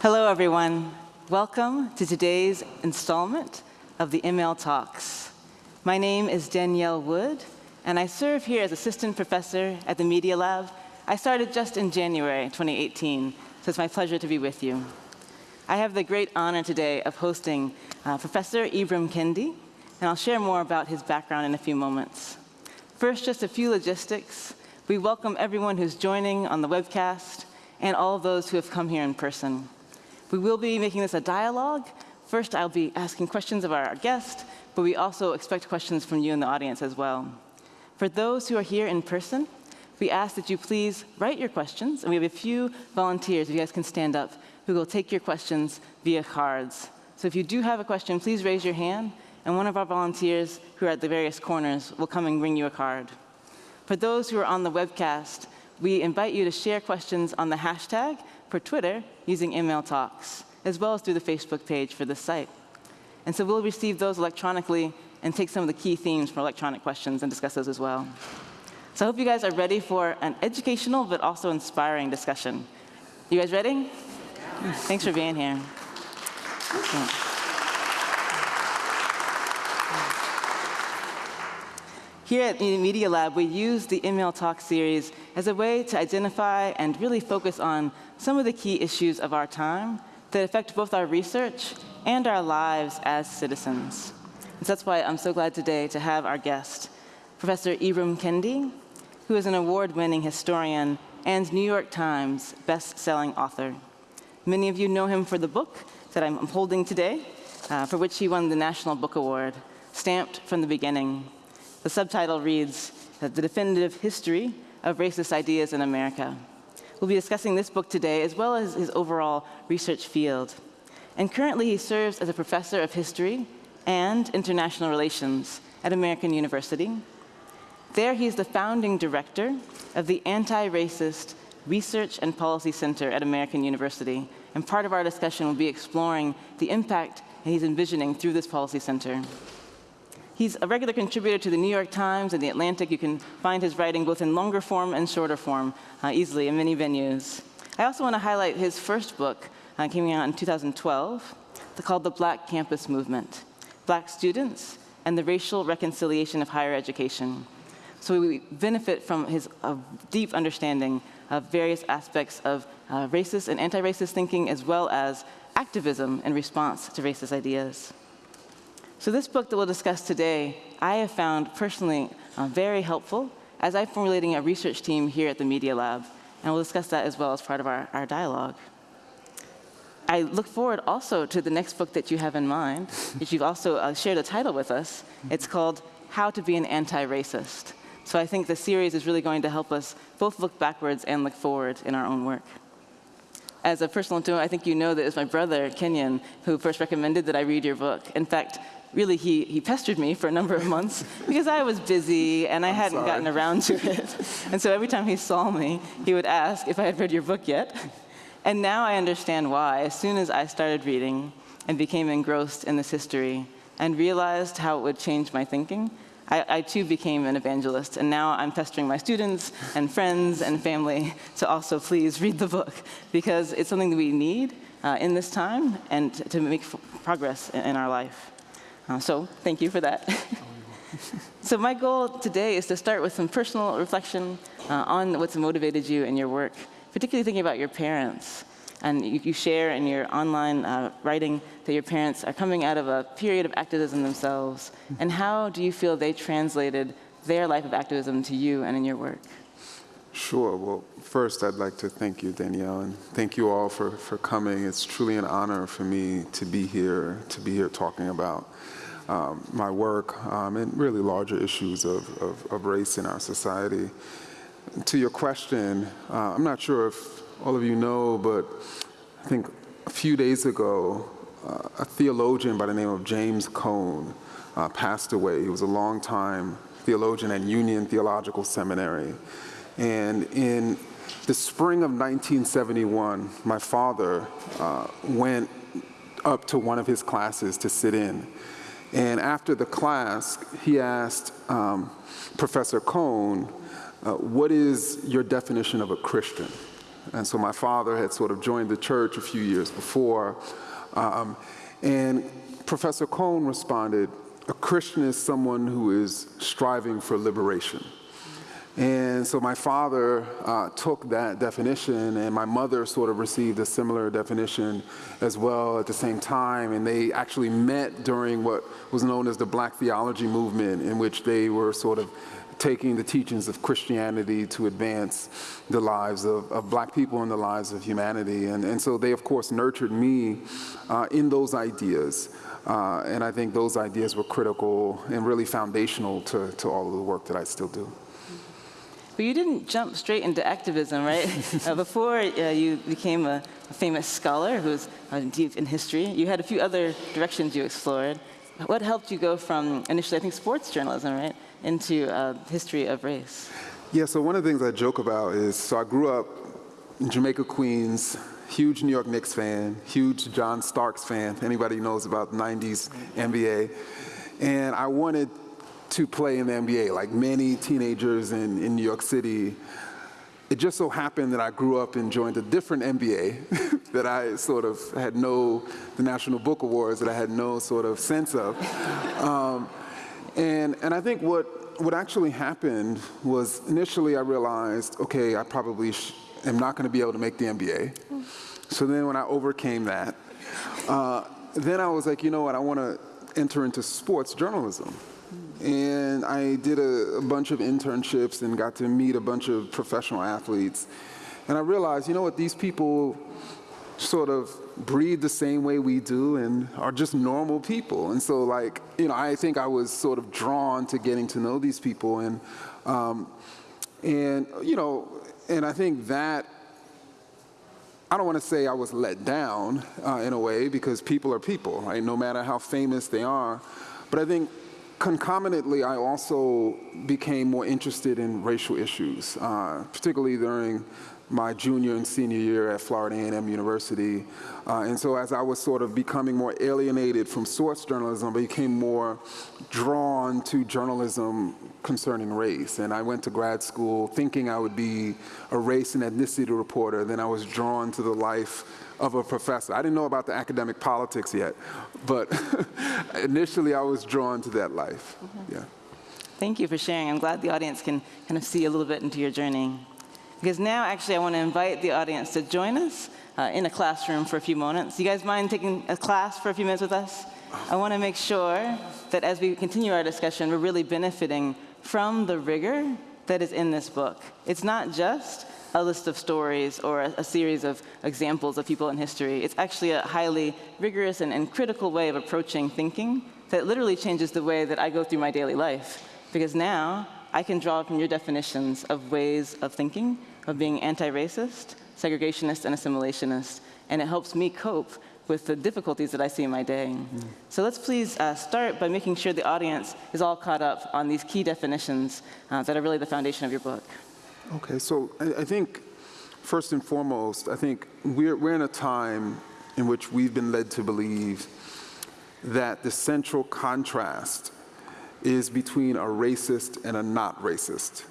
Hello, everyone. Welcome to today's installment of the ML Talks. My name is Danielle Wood, and I serve here as assistant professor at the Media Lab. I started just in January 2018, so it's my pleasure to be with you. I have the great honor today of hosting uh, Professor Ibram Kendi, and I'll share more about his background in a few moments. First, just a few logistics. We welcome everyone who's joining on the webcast and all those who have come here in person. We will be making this a dialogue. First, I'll be asking questions of our guest, but we also expect questions from you in the audience as well. For those who are here in person, we ask that you please write your questions, and we have a few volunteers, if you guys can stand up, who will take your questions via cards. So if you do have a question, please raise your hand, and one of our volunteers who are at the various corners will come and bring you a card. For those who are on the webcast, we invite you to share questions on the hashtag for Twitter using ML Talks, as well as through the Facebook page for this site. And so we'll receive those electronically and take some of the key themes from electronic questions and discuss those as well. So I hope you guys are ready for an educational but also inspiring discussion. You guys ready? Yeah. Thanks for being here. Here at Media Lab, we use the ML Talk series as a way to identify and really focus on some of the key issues of our time that affect both our research and our lives as citizens. And so that's why I'm so glad today to have our guest, Professor Ibram Kendi, who is an award-winning historian and New York Times best-selling author. Many of you know him for the book that I'm holding today, uh, for which he won the National Book Award, Stamped from the Beginning, the subtitle reads, The Definitive History of Racist Ideas in America. We'll be discussing this book today, as well as his overall research field. And currently, he serves as a professor of history and international relations at American University. There, he's the founding director of the Anti-Racist Research and Policy Center at American University. And part of our discussion will be exploring the impact he's envisioning through this policy center. He's a regular contributor to the New York Times and the Atlantic. You can find his writing both in longer form and shorter form uh, easily in many venues. I also want to highlight his first book, uh, out in 2012, called The Black Campus Movement, Black Students and the Racial Reconciliation of Higher Education. So we benefit from his uh, deep understanding of various aspects of uh, racist and anti-racist thinking, as well as activism in response to racist ideas. So this book that we'll discuss today, I have found personally uh, very helpful as I'm formulating a research team here at the Media Lab, and we'll discuss that as well as part of our, our dialogue. I look forward also to the next book that you have in mind, which you've also uh, shared a title with us. It's called How to Be an Anti-Racist. So I think the series is really going to help us both look backwards and look forward in our own work. As a personal note, I think you know that it was my brother, Kenyon, who first recommended that I read your book. In fact, really he, he pestered me for a number of months because I was busy and I I'm hadn't sorry. gotten around to it. And so every time he saw me, he would ask if I had read your book yet. And now I understand why. As soon as I started reading and became engrossed in this history and realized how it would change my thinking, I, I, too became an evangelist, and now I'm pestering my students and friends and family to also please read the book, because it's something that we need uh, in this time and to make progress in, in our life. Uh, so thank you for that. so my goal today is to start with some personal reflection uh, on what's motivated you in your work, particularly thinking about your parents. And you, you share in your online uh, writing that your parents are coming out of a period of activism themselves. And how do you feel they translated their life of activism to you and in your work? Sure. Well, first, I'd like to thank you, Danielle, and thank you all for, for coming. It's truly an honor for me to be here, to be here talking about um, my work um, and really larger issues of, of, of, race in our society. To your question, uh, I'm not sure if all of you know, but I think a few days ago, uh, a theologian by the name of James Cone uh, passed away. He was a long-time theologian at Union Theological Seminary. And in the spring of 1971, my father uh, went up to one of his classes to sit in. And after the class, he asked um, Professor Cone, uh, what is your definition of a Christian? And so my father had sort of joined the church a few years before. Um, and Professor Cone responded, a Christian is someone who is striving for liberation. And so my father uh, took that definition, and my mother sort of received a similar definition as well at the same time. And they actually met during what was known as the Black Theology Movement, in which they were sort of taking the teachings of Christianity to advance the lives of, of black people and the lives of humanity. And, and so they, of course, nurtured me uh, in those ideas. Uh, and I think those ideas were critical and really foundational to, to all of the work that I still do. But you didn't jump straight into activism, right? uh, before uh, you became a, a, famous scholar who was uh, deep in history, you had a few other directions you explored. What helped you go from initially, I think, sports journalism, right, into uh, history of race? Yeah, so one of the things I joke about is, so I grew up in Jamaica, Queens, huge New York Knicks fan, huge John Starks fan. Anybody knows about the 90s NBA. And I wanted to play in the NBA, like many teenagers in, in New York City. It just so happened that I grew up and joined a different NBA that I sort of had no, the National Book Awards that I had no sort of sense of. Um, and, and I think what, what actually happened was initially I realized, okay, I probably am not gonna be able to make the NBA. So then when I overcame that, uh, then I was like, you know what, I wanna enter into sports journalism. And I did a, a, bunch of internships and got to meet a bunch of professional athletes. And I realized, you know what, these people sort of breathe the same way we do and are just normal people. And so like, you know, I think I was sort of drawn to getting to know these people. And, um, and you know, and I think that I don't want to say I was let down uh, in a way because people are people, right? No matter how famous they are. But I think concomitantly, I also became more interested in racial issues, uh, particularly during my junior and senior year at Florida A&M University. Uh, and so as I was sort of becoming more alienated from source journalism, I became more drawn to journalism concerning race. And I went to grad school thinking I would be a race and ethnicity reporter. Then I was drawn to the life of a professor. I didn't know about the academic politics yet, but initially I was drawn to that life. Mm -hmm. Yeah. Thank you for sharing. I'm glad the audience can kind of see a little bit into your journey. Because now, actually, I want to invite the audience to join us uh, in a classroom for a few moments. You guys mind taking a class for a few minutes with us? I want to make sure that as we continue our discussion, we're really benefiting from the rigor that is in this book. It's not just a list of stories or a, a, series of examples of people in history. It's actually a highly rigorous and, and, critical way of approaching thinking that literally changes the way that I go through my daily life. Because now I can draw from your definitions of ways of thinking, of being anti-racist, segregationist, and assimilationist, and it helps me cope with the difficulties that I see in my day. Mm. So let's please uh, start by making sure the audience is all caught up on these key definitions uh, that are really the foundation of your book. Okay, so I, I think first and foremost, I think we're, we're in a time in which we've been led to believe that the central contrast is between a racist and a not racist.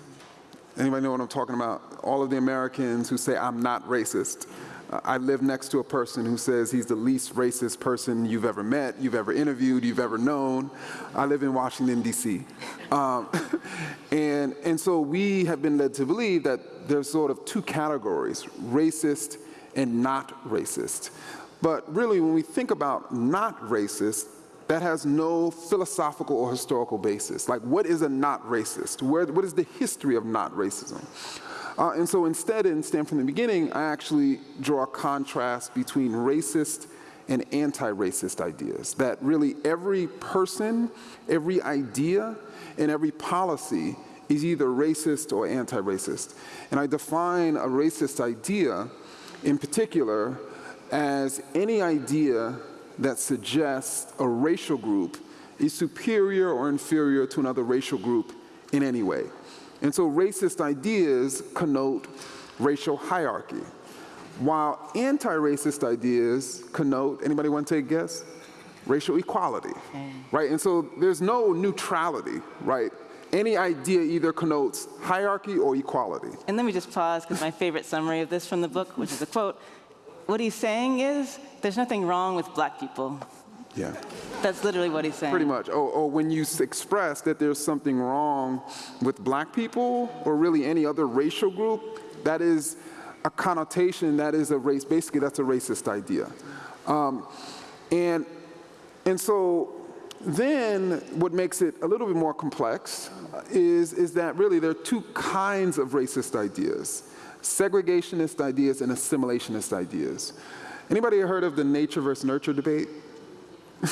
Anybody know what I'm talking about? All of the Americans who say, I'm not racist. I live next to a person who says he's the least racist person you've ever met, you've ever interviewed, you've ever known. I live in Washington, D.C. Um, and, and so we have been led to believe that there's sort of two categories, racist and not racist. But really, when we think about not racist, that has no philosophical or historical basis. Like, what is a not racist? Where, what is the history of not racism? Uh, and so instead, instead from the beginning, I actually draw a contrast between racist and anti-racist ideas. That really every person, every idea, and every policy is either racist or anti-racist. And I define a racist idea in particular as any idea that suggests a racial group is superior or inferior to another racial group in any way. And so racist ideas connote racial hierarchy, while anti-racist ideas connote, anybody want to take a guess? Racial equality, right? And so there's no neutrality, right? any idea either connotes hierarchy or equality. And let me just pause, because my favorite summary of this from the book, which is a quote, what he's saying is, there's nothing wrong with black people. Yeah. That's literally what he's saying. Pretty much. Or, or when you express that there's something wrong with black people or really any other racial group, that is a connotation, that is a race, basically that's a racist idea. Um, and, and so then what makes it a little bit more complex is, is that really there are two kinds of racist ideas, segregationist ideas and assimilationist ideas. Anybody heard of the nature versus nurture debate?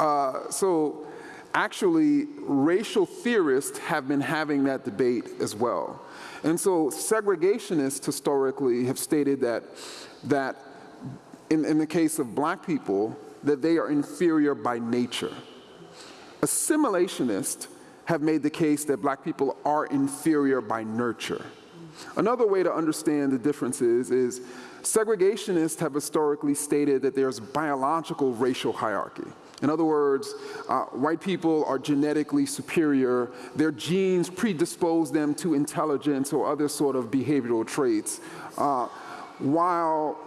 Uh, so actually, racial theorists have been having that debate as well. And so segregationists historically have stated that, that in, in the case of black people, that they are inferior by nature. Assimilationists have made the case that black people are inferior by nurture. Another way to understand the differences is segregationists have historically stated that there's biological racial hierarchy. In other words, uh, white people are genetically superior. Their genes predispose them to intelligence or other sort of behavioral traits. Uh, while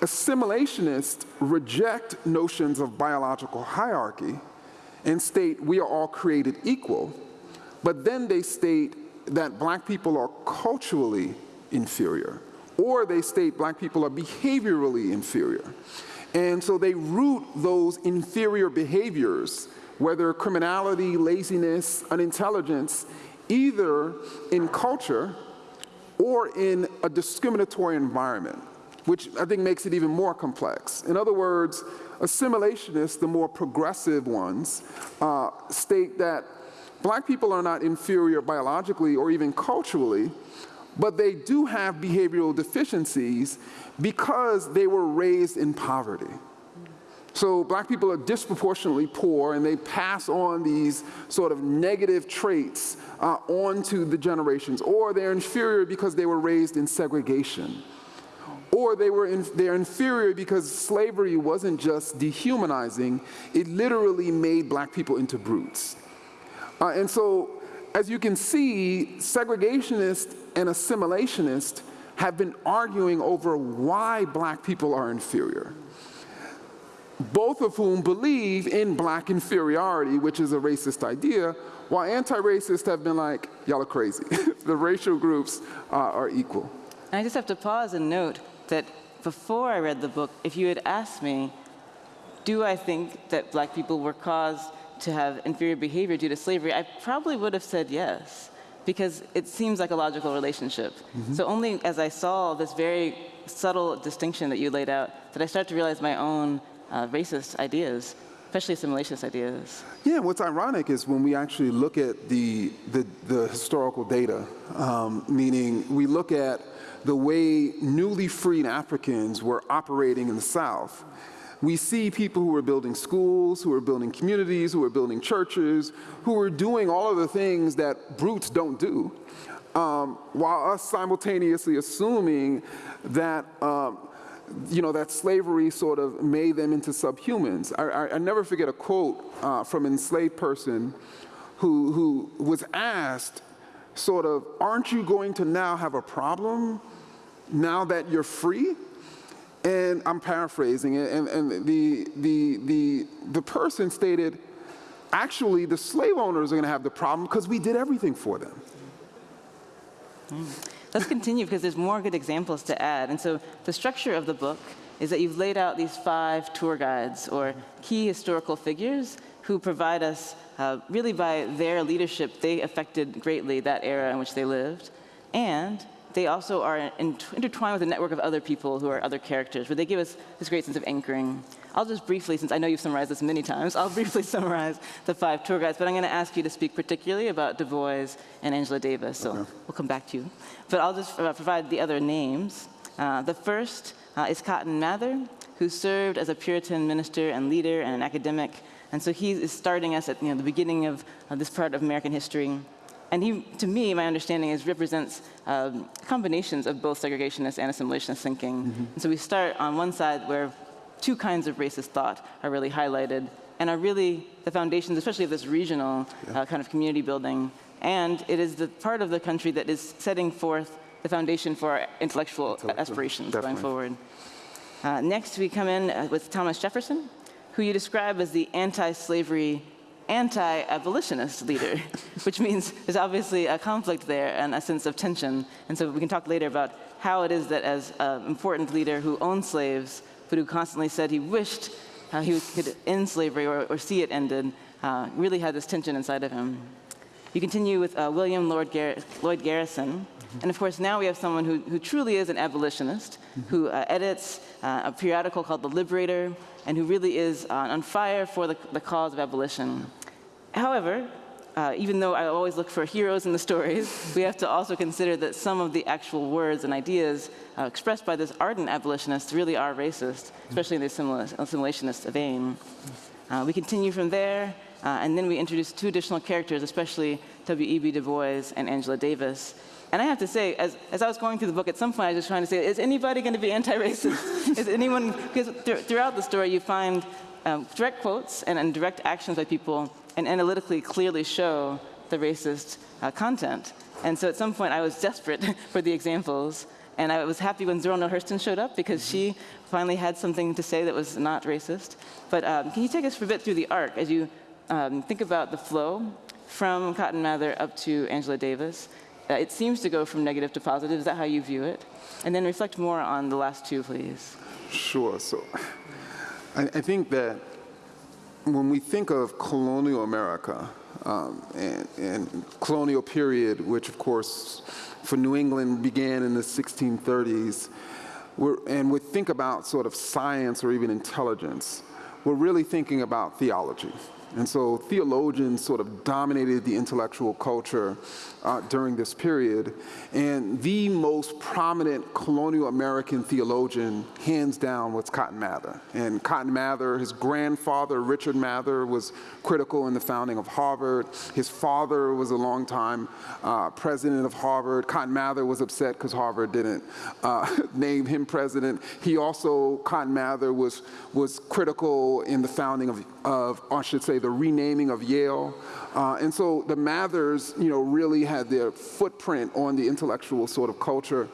assimilationists reject notions of biological hierarchy and state we are all created equal, but then they state that black people are culturally inferior, or they state black people are behaviorally inferior. And so they root those inferior behaviors, whether criminality, laziness, unintelligence, either in culture or in a discriminatory environment, which I think makes it even more complex. In other words, assimilationists, the more progressive ones, uh, state that black people are not inferior biologically or even culturally, but they do have behavioral deficiencies because they were raised in poverty. So black people are disproportionately poor and they pass on these sort of negative traits uh, onto the generations, or they're inferior because they were raised in segregation. Or they were in, they're inferior because slavery wasn't just dehumanizing, it literally made black people into brutes. Uh, and so, as you can see, segregationists and assimilationists have been arguing over why black people are inferior. Both of whom believe in black inferiority, which is a racist idea, while anti-racists have been like, y'all are crazy. the racial groups uh, are equal. And I just have to pause and note that before I read the book, if you had asked me, do I think that black people were caused to have inferior behavior due to slavery, I probably would have said yes, because it seems like a logical relationship. So only as I saw this very subtle distinction that you laid out, did I start to realize my own uh, racist ideas, especially assimilationist ideas. Yeah, what's ironic is when we actually look at the, the, the historical data, um, meaning we look at the way newly freed Africans were operating in the South, we see people who were building schools, who were building communities, who were building churches, who were doing all of the things that brutes don't do, um, while us simultaneously assuming that um, you know, that slavery sort of made them into subhumans. I, I, I never forget a quote uh, from an enslaved person who, who was asked, sort of, aren't you going to now have a problem now that you're free? And I'm paraphrasing it, and, and the, the, the, the person stated, actually, the slave owners are going to have the problem because we did everything for them. Let's continue because there's more good examples to add. And so the structure of the book is that you've laid out these five tour guides or key historical figures who provide us, uh, really by their leadership, they affected greatly that era in which they lived. And they also are in- intertwined with a network of other people who are other characters, where they give us this great sense of anchoring. I'll just briefly, since I know you've summarized this many times, I'll briefly summarize the five tour guides, but I'm going to ask you to speak particularly about Du Bois and Angela Davis, so we'll come back to you. But I'll just uh, provide the other names. Uh, the first uh, is Cotton Mather, who served as a Puritan minister and leader and an academic, and so he is starting us at you know, the beginning of uh, this part of American history. And he, to me, my understanding is represents um, combinations of both segregationist and assimilationist thinking. And so we start on one side where two kinds of racist thought are really highlighted and are really the foundations, especially of this regional uh, kind of community building and it is the part of the country that is setting forth the foundation for our intellectual aspirations going forward. Uh, next, we come in uh, with Thomas Jefferson, who you describe as the anti-slavery, anti-abolitionist leader, which means there's obviously a conflict there and a sense of tension. And so we can talk later about how it is that as an important leader who owned slaves, but who constantly said he wished uh, he could end slavery or, or see it ended, uh, really had this tension inside of him. You continue with uh, William Lord Gar- Lloyd Garrison. And of course, now we have someone who, who truly is an abolitionist, who uh, edits uh, a periodical called The Liberator, and who really is uh, on fire for the, the cause of abolition. However, uh, even though I always look for heroes in the stories, we have to also consider that some of the actual words and ideas uh, expressed by this ardent abolitionist really are racist, especially in the assimila- assimilationist vein. Uh, we continue from there, uh, and then we introduce two additional characters, especially W.E.B. Du Bois and Angela Davis. And I have to say, as, as I was going through the book, at some point I was just trying to say, is anybody going to be anti-racist? is anyone, because th- throughout the story you find um, direct quotes and, and direct actions by people and analytically clearly show the racist uh, content. And so at some point I was desperate for the examples, and I was happy when Zora Hurston showed up because she finally had something to say that was not racist. But um, can you take us for a bit through the arc as you um, think about the flow from Cotton Mather up to Angela Davis? Uh, it seems to go from negative to positive. Is that how you view it? And then reflect more on the last two, please. Sure. So I, I think that when we think of colonial America um, and, and colonial period, which of course for New England began in the 1630s, we're, and we think about sort of science or even intelligence, we're really thinking about theology. And so theologians sort of dominated the intellectual culture uh, during this period. And the most prominent colonial American theologian, hands down, was Cotton Mather. And Cotton Mather, his grandfather, Richard Mather, was critical in the founding of Harvard. His father was a longtime uh, president of Harvard. Cotton Mather was upset because Harvard didn't uh, name him president. He also, Cotton Mather, was, was critical in the founding of, of, I should say, the renaming of Yale. Uh, and so the Mathers, you know, really had their footprint on the intellectual sort of culture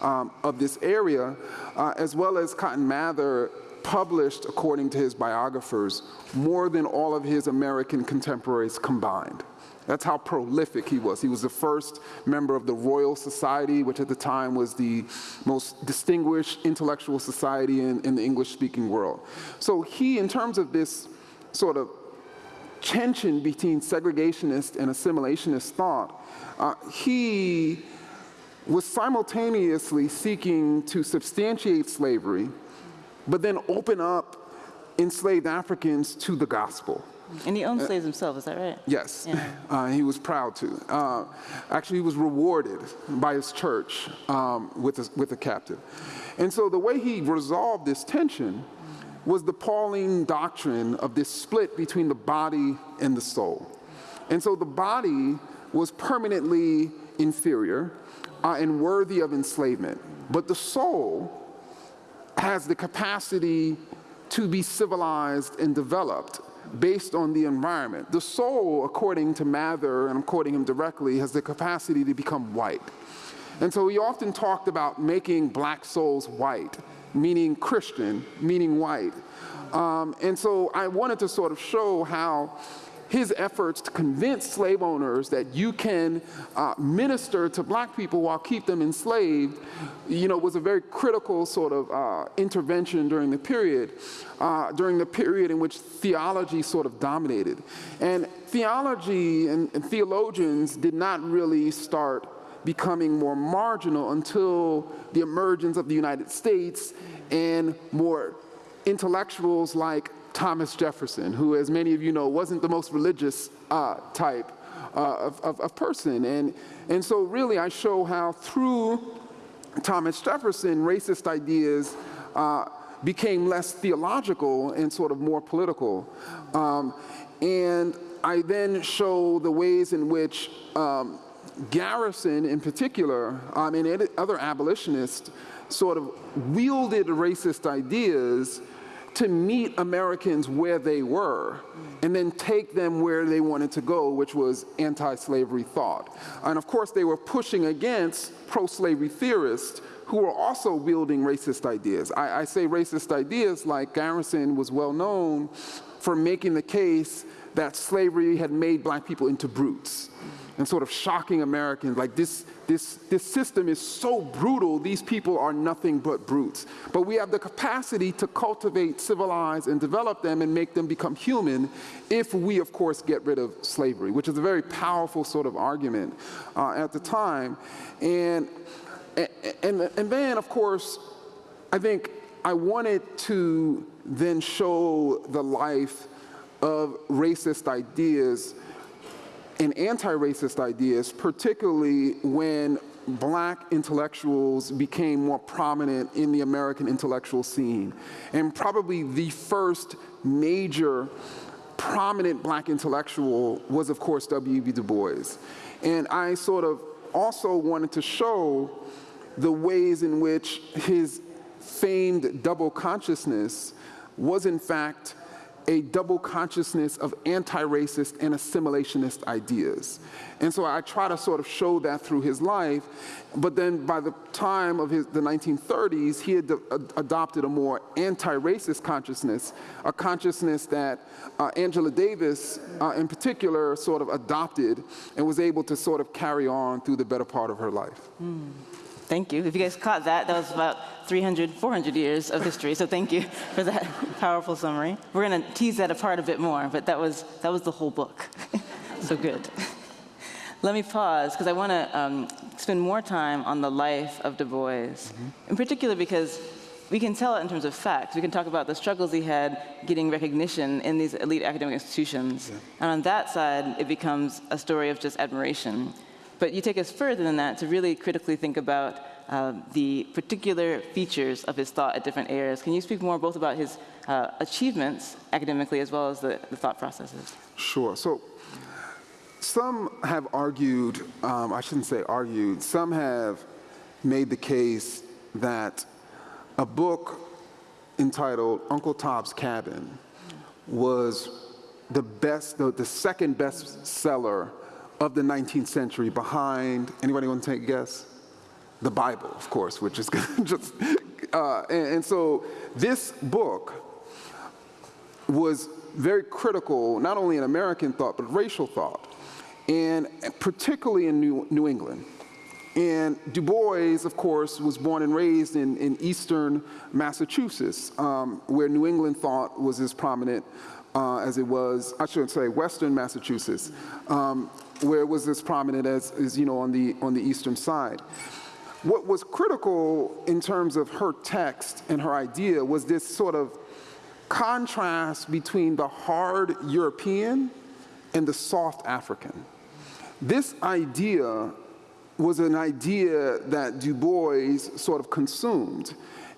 um, of this area, uh, as well as Cotton Mather published, according to his biographers, more than all of his American contemporaries combined. That's how prolific he was. He was the first member of the Royal Society, which at the time was the most distinguished intellectual society in, in the English-speaking world. So he, in terms of this sort of tension between segregationist and assimilationist thought, uh, he was simultaneously seeking to substantiate slavery, but then open up enslaved Africans to the gospel. And he owned slaves himself, is that right? Yes, Yeah. uh, he was proud to. Uh, actually, he was rewarded by his church um, with, a, with a captive. And so the way he resolved this tension was the Pauline doctrine of this split between the body and the soul. And so the body was permanently inferior uh, and worthy of enslavement, but the soul has the capacity to be civilized and developed based on the environment. The soul, according to Mather, and I'm quoting him directly, has the capacity to become white. And so he often talked about making black souls white, meaning Christian, meaning white. Um, and so I wanted to sort of show how his efforts to convince slave owners that you can uh, minister to black people while keep them enslaved, you know, was a very critical sort of uh, intervention during the period, uh, during the period in which theology sort of dominated. And theology and, and theologians did not really start becoming more marginal until the emergence of the United States and more intellectuals like Thomas Jefferson, who, as many of you know, wasn't the most religious uh, type uh, of, of, of person. And, and so, really, I show how through Thomas Jefferson, racist ideas uh, became less theological and sort of more political. Um, and I then show the ways in which um, Garrison, in particular, um, and other abolitionists, sort of wielded racist ideas to meet Americans where they were and then take them where they wanted to go, which was anti-slavery thought. And of course, they were pushing against pro-slavery theorists who were also wielding racist ideas. I, I say racist ideas like Garrison was well known for making the case that slavery had made black people into brutes and sort of shocking Americans like this, this, this system is so brutal, these people are nothing but brutes. But we have the capacity to cultivate, civilize, and develop them and make them become human if we, of course, get rid of slavery, which is a very powerful sort of argument uh, at the time. And, and, and then, of course, I think I wanted to then show the life of racist ideas and anti-racist ideas, particularly when black intellectuals became more prominent in the American intellectual scene. And probably the first major prominent black intellectual was, of course, W.E.B. Du Bois. And I sort of also wanted to show the ways in which his famed double consciousness was in fact a double consciousness of anti-racist and assimilationist ideas. And so I try to sort of show that through his life, but then by the time of his, the 1930s, he had adopted a more anti-racist consciousness, a consciousness that uh, Angela Davis uh, in particular sort of adopted and was able to sort of carry on through the better part of her life. Mm. Thank you. If you guys caught that, that was about 300, 400 years of history, so thank you for that powerful summary. We're going to tease that apart a bit more, but that was, that was the whole book. so good. Let me pause, because I want to um, spend more time on the life of Du Bois, mm -hmm. in particular because we can tell it in terms of facts. We can talk about the struggles he had getting recognition in these elite academic institutions. Yeah. And on that side, it becomes a story of just admiration. But you take us further than that to really critically think about uh, the particular features of his thought at different eras. Can you speak more both about his uh, achievements academically as well as the, the, thought processes? Sure. So some have argued, um, I shouldn't say argued, some have made the case that a book entitled Uncle Tom's Cabin was the best, the, the second best seller of the 19th century behind, anybody want to take a guess? The Bible, of course, which is just, uh, and, and so this book was very critical, not only in American thought, but racial thought, and particularly in New, New England. And Du Bois, of course, was born and raised in, in eastern Massachusetts, um, where New England thought was as prominent uh, as it was, I shouldn't say, western Massachusetts. Um, where it was as prominent as, as you know, on the, on the eastern side. What was critical in terms of her text and her idea was this sort of contrast between the hard European and the soft African. This idea was an idea that Du Bois sort of consumed.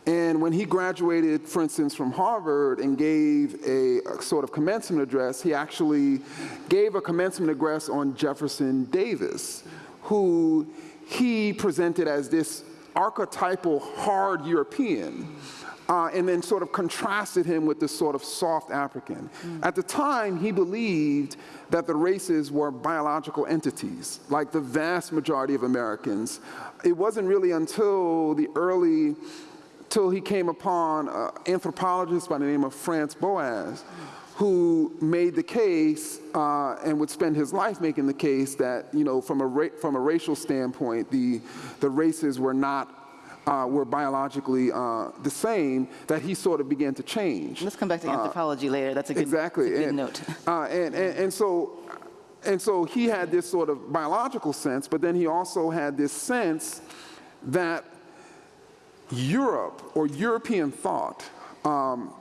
And when he graduated, for instance, from Harvard and gave a, a, sort of commencement address, he actually gave a commencement address on Jefferson Davis, who he presented as this archetypal hard European. Uh, and then sort of contrasted him with this sort of soft African. Mm. At the time, he believed that the races were biological entities, like the vast majority of Americans. It wasn't really until the early till he came upon an anthropologist by the name of Franz Boas, who made the case uh, and would spend his life making the case that, you know, from a, from a racial standpoint, the, the races were not uh, were biologically uh, the same, that he sort of began to change. Let's come back to uh, anthropology later. That's a good, exactly. A good and, note. Uh, and, and, and, so, and so he had this sort of biological sense, but then he also had this sense that Europe or European thought, um,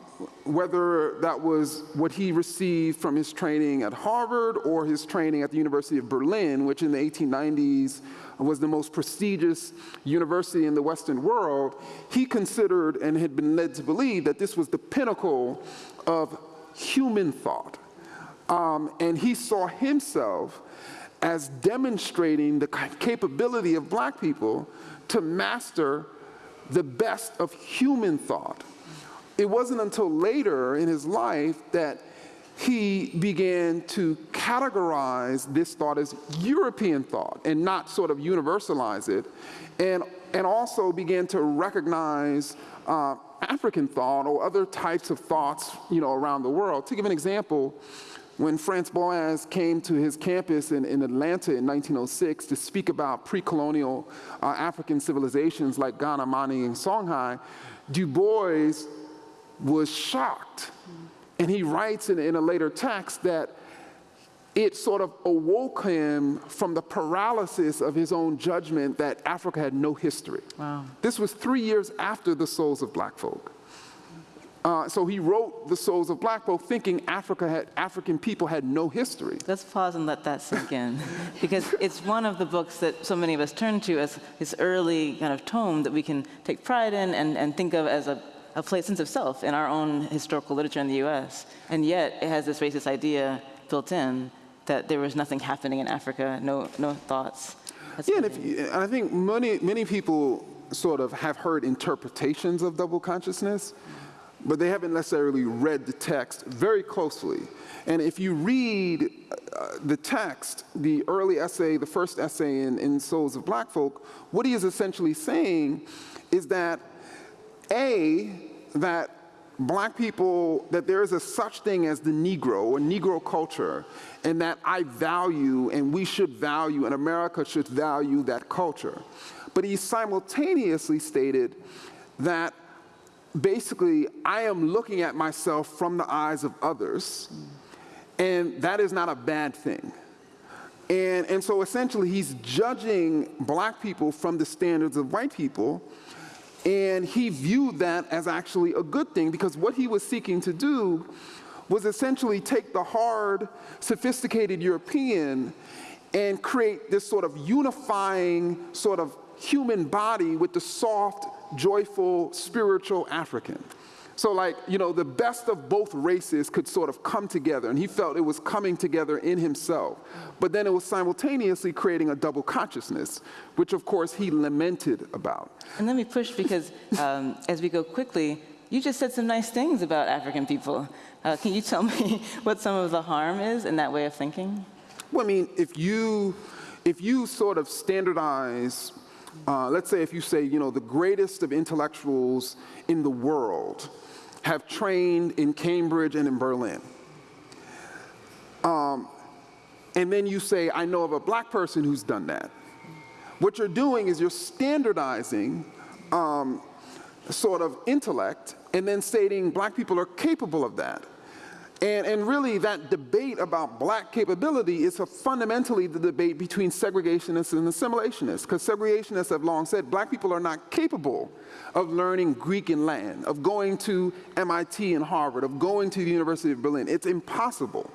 whether that was what he received from his training at Harvard or his training at the University of Berlin, which in the 1890s was the most prestigious university in the Western world, he considered and had been led to believe that this was the pinnacle of human thought. Um, and he saw himself as demonstrating the capability of black people to master the best of human thought it wasn't until later in his life that he began to categorize this thought as European thought and not sort of universalize it, and, and also began to recognize uh, African thought or other types of thoughts you know, around the world. To give an example, when Franz Boas came to his campus in, in Atlanta in 1906 to speak about pre-colonial uh, African civilizations like Ghana, Mali, and Songhai, Du Bois was shocked. And he writes in, in a later text that it sort of awoke him from the paralysis of his own judgment that Africa had no history. Wow. This was three years after the Souls of Black Folk. Uh, so he wrote The Souls of Black Folk thinking Africa had, African people had no history. Let's pause and let that sink in, because it's one of the books that so many of us turn to as this early kind of tome that we can take pride in and, and think of as a, a place, sense of self in our own historical literature in the U.S. And yet it has this racist idea built in that there was nothing happening in Africa, no, no thoughts. That's Yeah, and, you- and I think many, many people sort of have heard interpretations of double consciousness, but they haven't necessarily read the text very closely. And if you read uh, the text, the early essay, the first essay in, in Souls of Black Folk, what he is essentially saying is that A, that black people, that there is a such thing as the Negro or Negro culture, and that I value and we should value and America should value that culture. But he simultaneously stated that basically I am looking at myself from the eyes of others, and that is not a bad thing. And, and so essentially, he's judging black people from the standards of white people, and he viewed that as actually a good thing because what he was seeking to do was essentially take the hard, sophisticated European and create this sort of unifying sort of human body with the soft, joyful, spiritual African. So like, you know, the best of both races could sort of come together, and he felt it was coming together in himself. But then it was simultaneously creating a double consciousness, which of course he lamented about. And let me push because um, as we go quickly, you just said some nice things about African people. Uh, can you tell me what some of the harm is in that way of thinking? Well, I mean, if you, if you sort of standardize, uh, let's say if you say, you know, the greatest of intellectuals in the world have trained in Cambridge and in Berlin. Um, and then you say, I know of a black person who's done that. What you're doing is you're standardizing um, sort of intellect and then stating black people are capable of that. And, and really that debate about black capability is fundamentally the debate between segregationists and assimilationists, because segregationists have long said black people are not capable of learning Greek and Latin, of going to MIT and Harvard, of going to the University of Berlin. It's impossible.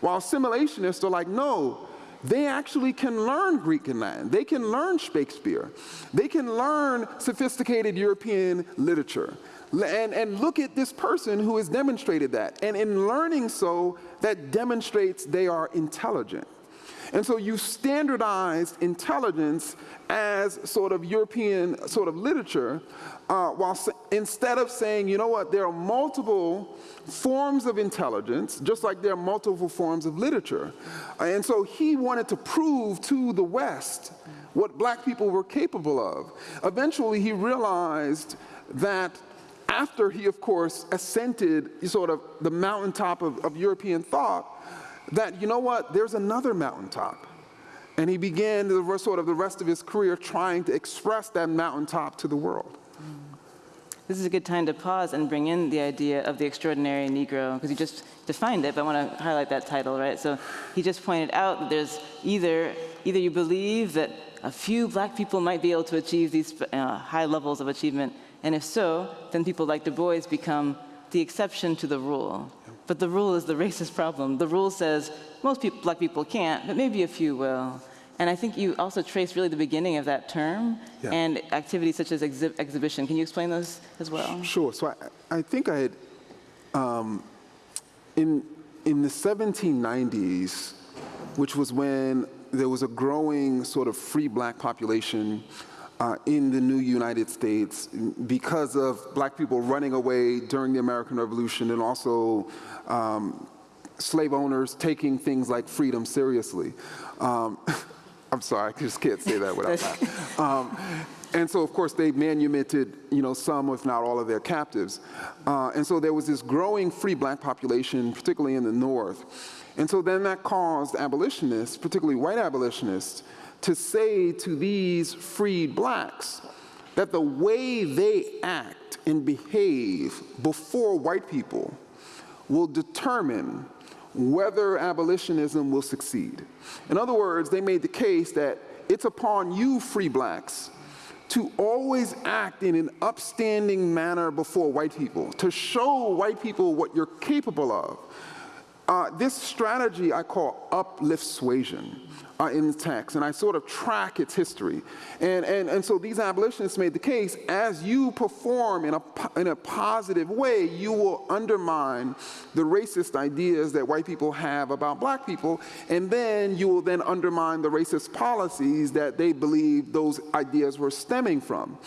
While assimilationists are like, no, they actually can learn Greek and Latin. They can learn Shakespeare. They can learn sophisticated European literature. And, and look at this person who has demonstrated that. And in learning so, that demonstrates they are intelligent. And so you standardized intelligence as sort of European sort of literature, uh, while instead of saying, you know what, there are multiple forms of intelligence, just like there are multiple forms of literature. And so he wanted to prove to the West what black people were capable of. Eventually he realized that after he, of course, ascended sort of the mountaintop of, of European thought, that, you know what, there's another mountaintop. And he began the sort of the rest of his career trying to express that mountaintop to the world. This is a good time to pause and bring in the idea of the extraordinary Negro, because you just defined it, but I want to highlight that title, right? So he just pointed out that there's either, either you believe that a few black people might be able to achieve these uh, high levels of achievement, and if so, then people like Du Bois become the exception to the rule. But the rule is the racist problem. The rule says most people, black people can't, but maybe a few will. And I think you also trace really the beginning of that term Yeah. and activities such as exhi- exhibition. Can you explain those as well? Sure. So I, I think I had, um, in, in the 1790s, which was when there was a growing sort of free black population uh, in the new United States because of black people running away during the American Revolution and also um, slave owners taking things like freedom seriously. Um, I'm sorry, I just can't say that without laughing. Um, and so, of course, they manumitted, you know, some, if not all, of their captives. Uh, and so there was this growing free black population, particularly in the North. And so then that caused abolitionists, particularly white abolitionists, to say to these freed blacks that the way they act and behave before white people will determine whether abolitionism will succeed. In other words, they made the case that it's upon you, free blacks, to always act in an upstanding manner before white people, to show white people what you're capable of. Uh, this strategy I call uplift suasion uh, in the text, and I sort of track its history. And, and, and so these abolitionists made the case, as you perform in a, in a positive way, you will undermine the racist ideas that white people have about black people, and then you will then undermine the racist policies that they believe those ideas were stemming from.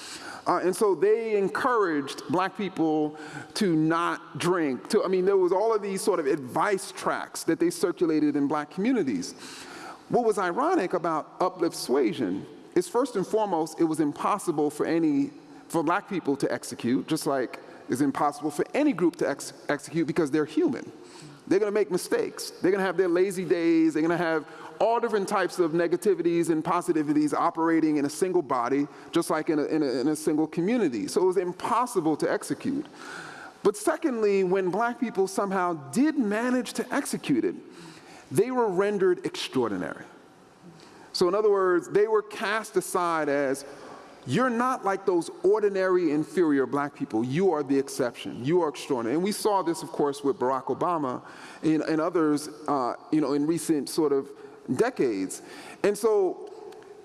Uh, and so they encouraged black people to not drink. To, I mean, there was all of these sort of advice tracks that they circulated in black communities. What was ironic about uplift suasion is first and foremost, it was impossible for any, for black people to execute, just like it's impossible for any group to ex execute because they're human. They're gonna make mistakes. They're gonna have their lazy days. They're gonna have all different types of negativities and positivities operating in a single body, just like in a, in a, in a single community. So it was impossible to execute. But secondly, when black people somehow did manage to execute it, they were rendered extraordinary. So in other words, they were cast aside as, you're not like those ordinary inferior black people. You are the exception. You are extraordinary. And we saw this, of course, with Barack Obama and, and others, uh, you know, in recent sort of decades. And so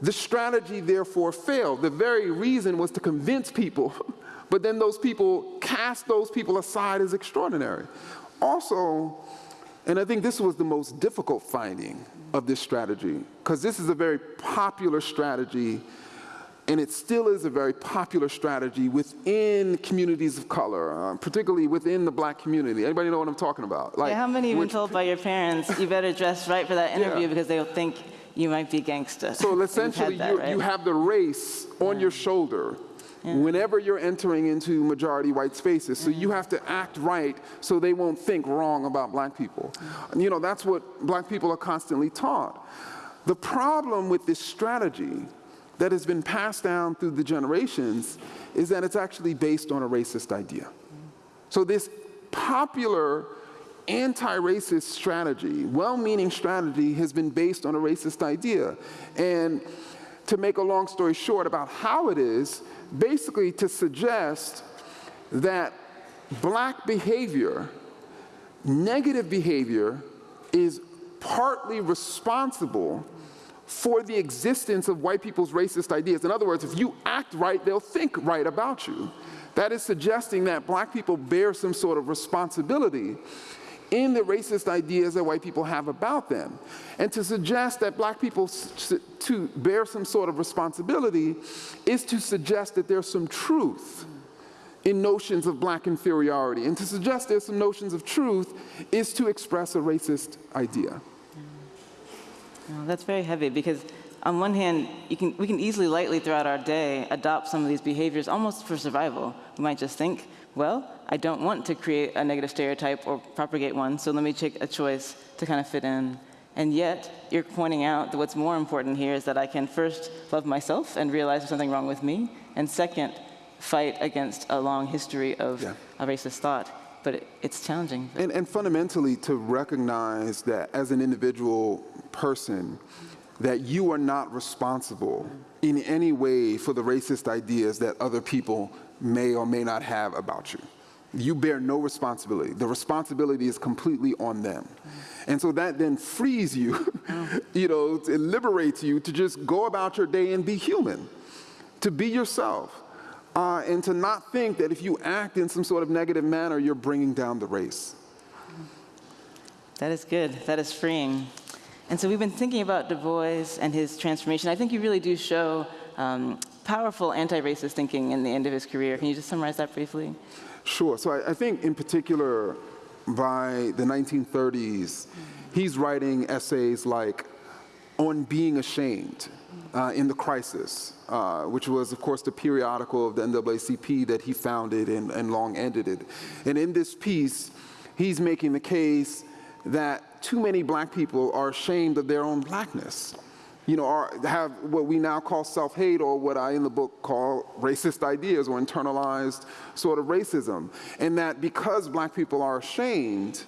the strategy therefore failed. The very reason was to convince people, but then those people cast those people aside as extraordinary. Also, and I think this was the most difficult finding of this strategy, because this is a very popular strategy, and it still is a very popular strategy within communities of color, uh, particularly within the black community. Anybody know what I'm talking about? Like, yeah, how many have been told by your parents, you better dress right for that interview yeah. because they'll think you might be gangster. So essentially, that, you, right? you, have the race on yeah. your shoulder yeah. whenever you're entering into majority white spaces. So you mm. have to act right so they won't think wrong about black people. And, you know, that's what black people are constantly taught. The problem with this strategy that has been passed down through the generations is that it's actually based on a racist idea. Mm. So this popular anti-racist strategy, well-meaning strategy, has been based on a racist idea. And to make a long story short about how it is, basically to suggest that black behavior, negative behavior, is partly responsible for the existence of white people's racist ideas. In other words, if you act right, they'll think right about you. That is suggesting that black people bear some sort of responsibility in the racist ideas that white people have about them. And to suggest that black people to bear some sort of responsibility is to suggest that there's some truth in notions of black inferiority. And to suggest there's some notions of truth is to express a racist idea. Well, that's very heavy because on one hand, can, we can easily lightly throughout our day adopt some of these behaviors almost for survival. We might just think, well, I don't want to create a negative stereotype or propagate one, so let me take a choice to kind of fit in. And yet, you're pointing out that what's more important here is that I can first love myself and realize there's something wrong with me, and second, fight against a long history of, yeah. racist thought. But it, it's challenging. And, and fundamentally, to recognize that as an individual person, that you are not responsible in any way for the racist ideas that other people may or may not have about you. You bear no responsibility. The responsibility is completely on them. And so that then frees you, you know, it liberates you to just go about your day and be human, to be yourself, uh, and to not think that if you act in some sort of negative manner, you're bringing down the race. That is good. That is freeing. And so we've been thinking about Du Bois and his transformation. I think you really do show um, powerful anti-racist thinking in the end of his career. Can you just summarize that briefly? Sure. So I, I think, in particular, by the 1930s, he's writing essays like on being ashamed uh, in the crisis, uh, which was, of course, the periodical of the NAACP that he founded and, and long edited. And in this piece, he's making the case that too many black people are ashamed of their own blackness you know, are, have what we now call self-hate or what I in the book call racist ideas or internalized sort of racism. And that because black people are ashamed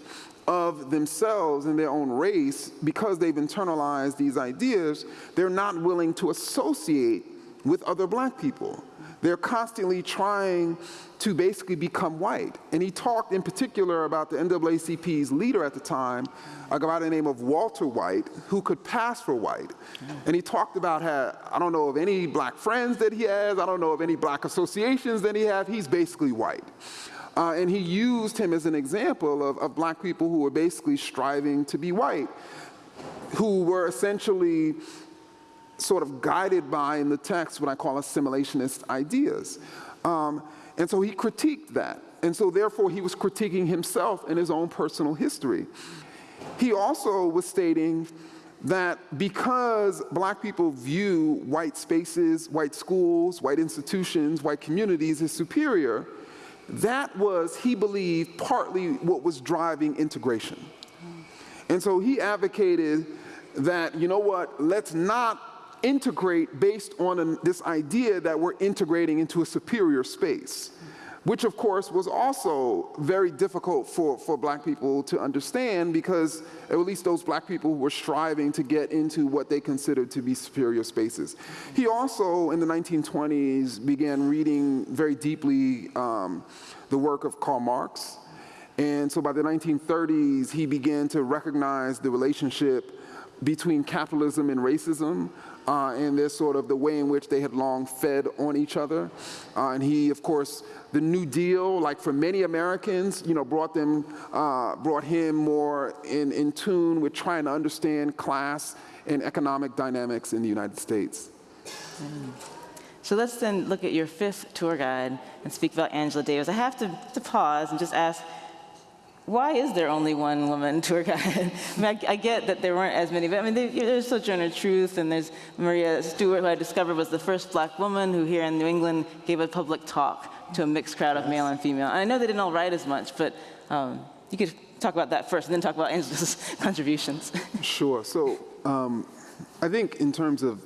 of themselves and their own race, because they've internalized these ideas, they're not willing to associate with other black people. They're constantly trying to basically become white. And he talked in particular about the NAACP's leader at the time, a guy by the name of Walter White, who could pass for white. And he talked about how, I don't know of any black friends that he has, I don't know of any black associations that he has, he's basically white. Uh, and he used him as an example of, of black people who were basically striving to be white, who were essentially sort of guided by in the text what I call assimilationist ideas. Um, and so he critiqued that. And so therefore he was critiquing himself and his own personal history. He also was stating that because black people view white spaces, white schools, white institutions, white communities as superior, that was, he believed, partly what was driving integration. And so he advocated that, you know what, let's not integrate based on an, this idea that we're integrating into a superior space, which of course was also very difficult for, for black people to understand because at least those black people were striving to get into what they considered to be superior spaces. He also, in the 1920s, began reading very deeply um, the work of Karl Marx. And so by the 1930s, he began to recognize the relationship between capitalism and racism, uh, and this sort of the way in which they had long fed on each other. Uh, and he, of course, the New Deal, like for many Americans, you know, brought them, uh, brought him more in, in tune with trying to understand class and economic dynamics in the United States. Mm. So let's then look at your fifth tour guide and speak about Angela Davis. I have to, to pause and just ask, why is there only one woman tour guide? I, mean, I, I, get that there weren't as many, but I mean, there's Sojourner Truth, and there's Maria Stewart, who I discovered was the first black woman who here in New England gave a public talk to a mixed crowd of male and female. And I know they didn't all write as much, but um, you could talk about that first and then talk about Angela's contributions. Sure. So um, I think in terms of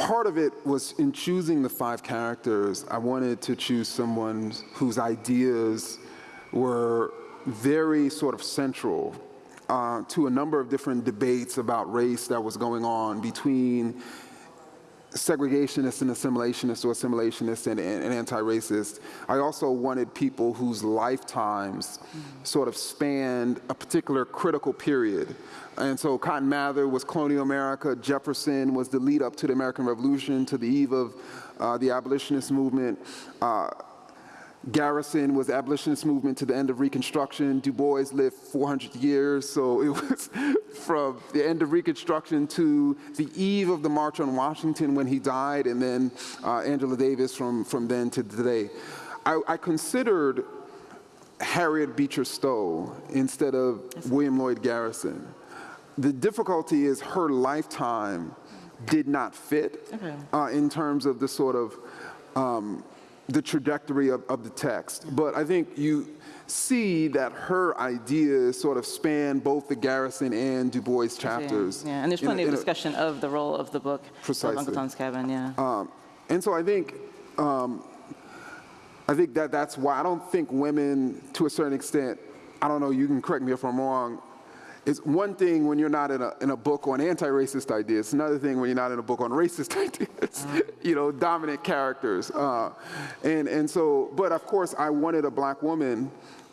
part of it was in choosing the five characters, I wanted to choose someone whose ideas were very sort of central uh, to a number of different debates about race that was going on between segregationists and assimilationists or assimilationists and, and, and anti-racist. I also wanted people whose lifetimes sort of spanned a particular critical period. And so Cotton Mather was colonial America, Jefferson was the lead up to the American Revolution, to the eve of uh, the abolitionist movement. Uh, Garrison was abolitionist movement to the end of Reconstruction. Du Bois lived 400 years, so it was from the end of Reconstruction to the eve of the March on Washington when he died, and then uh, Angela Davis from, from then to today. I, I considered Harriet Beecher Stowe instead of William Lloyd Garrison. The difficulty is her lifetime did not fit okay. uh, in terms of the sort of um, the trajectory of, of the text. But I think you see that her ideas sort of span both the Garrison and Du Bois chapters. Yeah, and there's plenty a, of discussion a, of the role of the book precisely. of Uncle Tom's Cabin, yeah. Um, and so I think, um, I think that that's why I don't think women, to a certain extent, I don't know, you can correct me if I'm wrong, it's one thing when you're not in a, in a book on anti-racist ideas. It's another thing when you're not in a book on racist ideas, uh, you know, dominant characters. Uh, and, and so, but of course, I wanted a black woman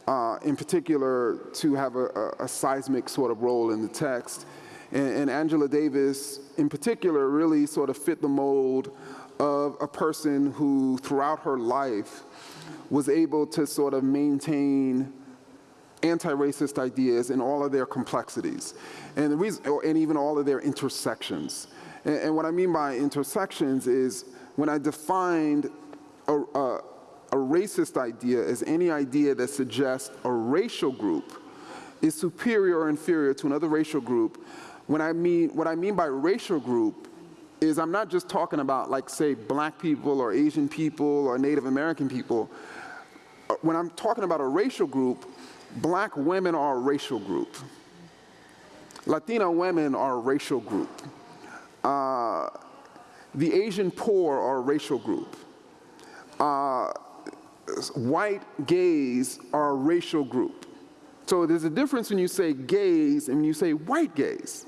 uh, in particular to have a, a, a, seismic sort of role in the text. And, and Angela Davis, in particular, really sort of fit the mold of a person who, throughout her life, was able to sort of maintain anti-racist ideas in all of their complexities and, the reason, and even all of their intersections. And, and what I mean by intersections is when I defined a, a, a racist idea as any idea that suggests a racial group is superior or inferior to another racial group. When I mean, what I mean by racial group is I'm not just talking about like say black people or Asian people or Native American people. When I'm talking about a racial group, black women are a racial group. Latina women are a racial group. Uh, the Asian poor are a racial group. Uh, white gays are a racial group. So there's a difference when you say gays and when you say white gays.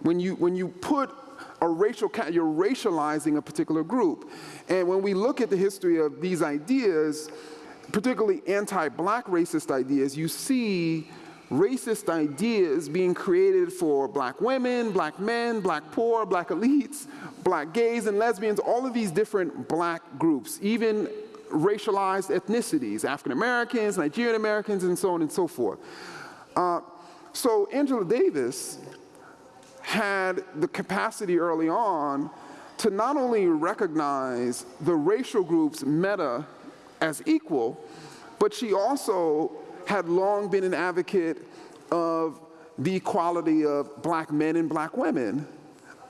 When you, when you put a racial, you're racializing a particular group. And when we look at the history of these ideas, particularly anti-black racist ideas, you see racist ideas being created for black women, black men, black poor, black elites, black gays and lesbians, all of these different black groups, even racialized ethnicities, African Americans, Nigerian Americans, and so on and so forth. Uh, so Angela Davis had the capacity early on to not only recognize the racial groups meta as equal, but she also had long been an advocate of the equality of black men and black women,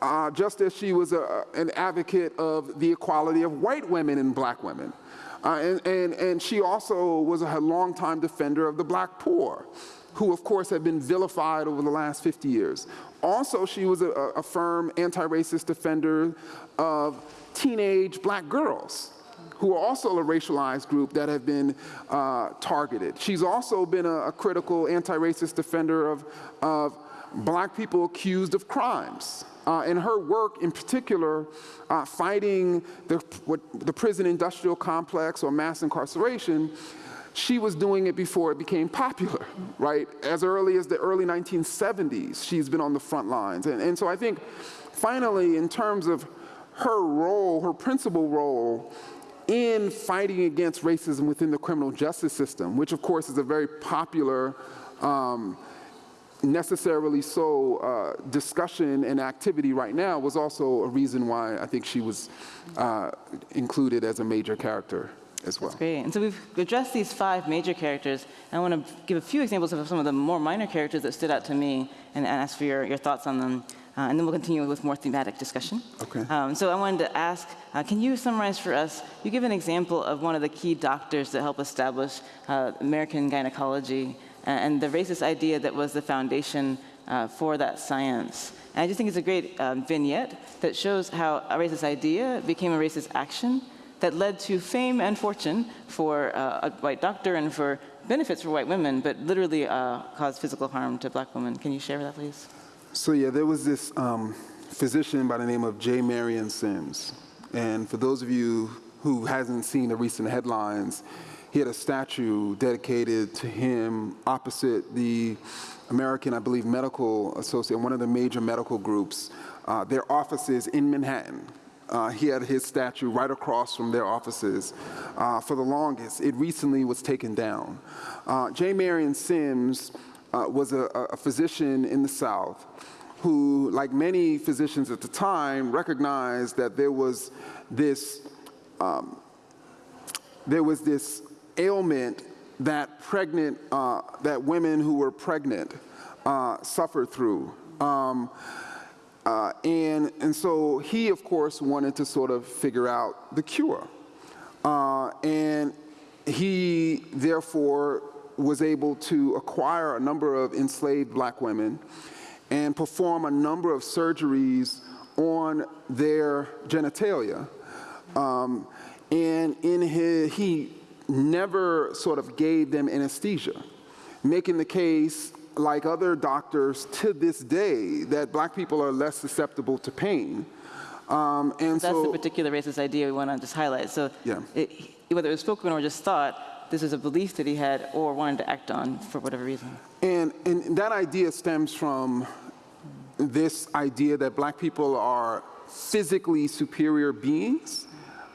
uh, just as she was a, an advocate of the equality of white women and black women. Uh, and, and, and she also was a longtime defender of the black poor, who of course have been vilified over the last 50 years. Also, she was a, a firm anti-racist defender of teenage black girls, who are also a racialized group that have been uh, targeted. She's also been a, a critical anti-racist defender of, of black people accused of crimes. Uh, and her work in particular, uh, fighting the, what, the prison industrial complex or mass incarceration, she was doing it before it became popular, right? As early as the early 1970s, she's been on the front lines. And, and so I think finally, in terms of her role, her principal role in fighting against racism within the criminal justice system, which of course is a very popular, um, necessarily so uh, discussion and activity right now was also a reason why I think she was uh, included as a major character as well. That's great. And so we've addressed these five major characters. I want to give a few examples of some of the more minor characters that stood out to me and ask for your, your thoughts on them. Uh, and then we'll continue with more thematic discussion. Okay. Um, so I wanted to ask, uh, can you summarize for us, you give an example of one of the key doctors that helped establish uh, American gynecology and the racist idea that was the foundation uh, for that science. And I just think it's a great um, vignette that shows how a racist idea became a racist action that led to fame and fortune for uh, a white doctor and for benefits for white women, but literally uh, caused physical harm to black women. Can you share that, please? So yeah, there was this um, physician by the name of J. Marion Sims. And for those of you who hasn't seen the recent headlines, he had a statue dedicated to him opposite the American, I believe, Medical Association, one of the major medical groups, uh, their offices in Manhattan. Uh, he had his statue right across from their offices uh, for the longest. It recently was taken down. Uh, J. Marion Sims uh, was a, a physician in the South who, like many physicians at the time, recognized that there was this, um, there was this ailment that pregnant, uh, that women who were pregnant uh, suffered through. Um, uh, and, and so he, of course, wanted to sort of figure out the cure. Uh, and he, therefore, was able to acquire a number of enslaved black women and perform a number of surgeries on their genitalia. Um, and in his, he never sort of gave them anesthesia, making the case, like other doctors to this day, that black people are less susceptible to pain. Um, and That's so, the particular racist idea we want to just highlight. So Yeah. it, whether it was spoken or just thought, this is a belief that he had or wanted to act on for whatever reason. And, and that idea stems from this idea that black people are physically superior beings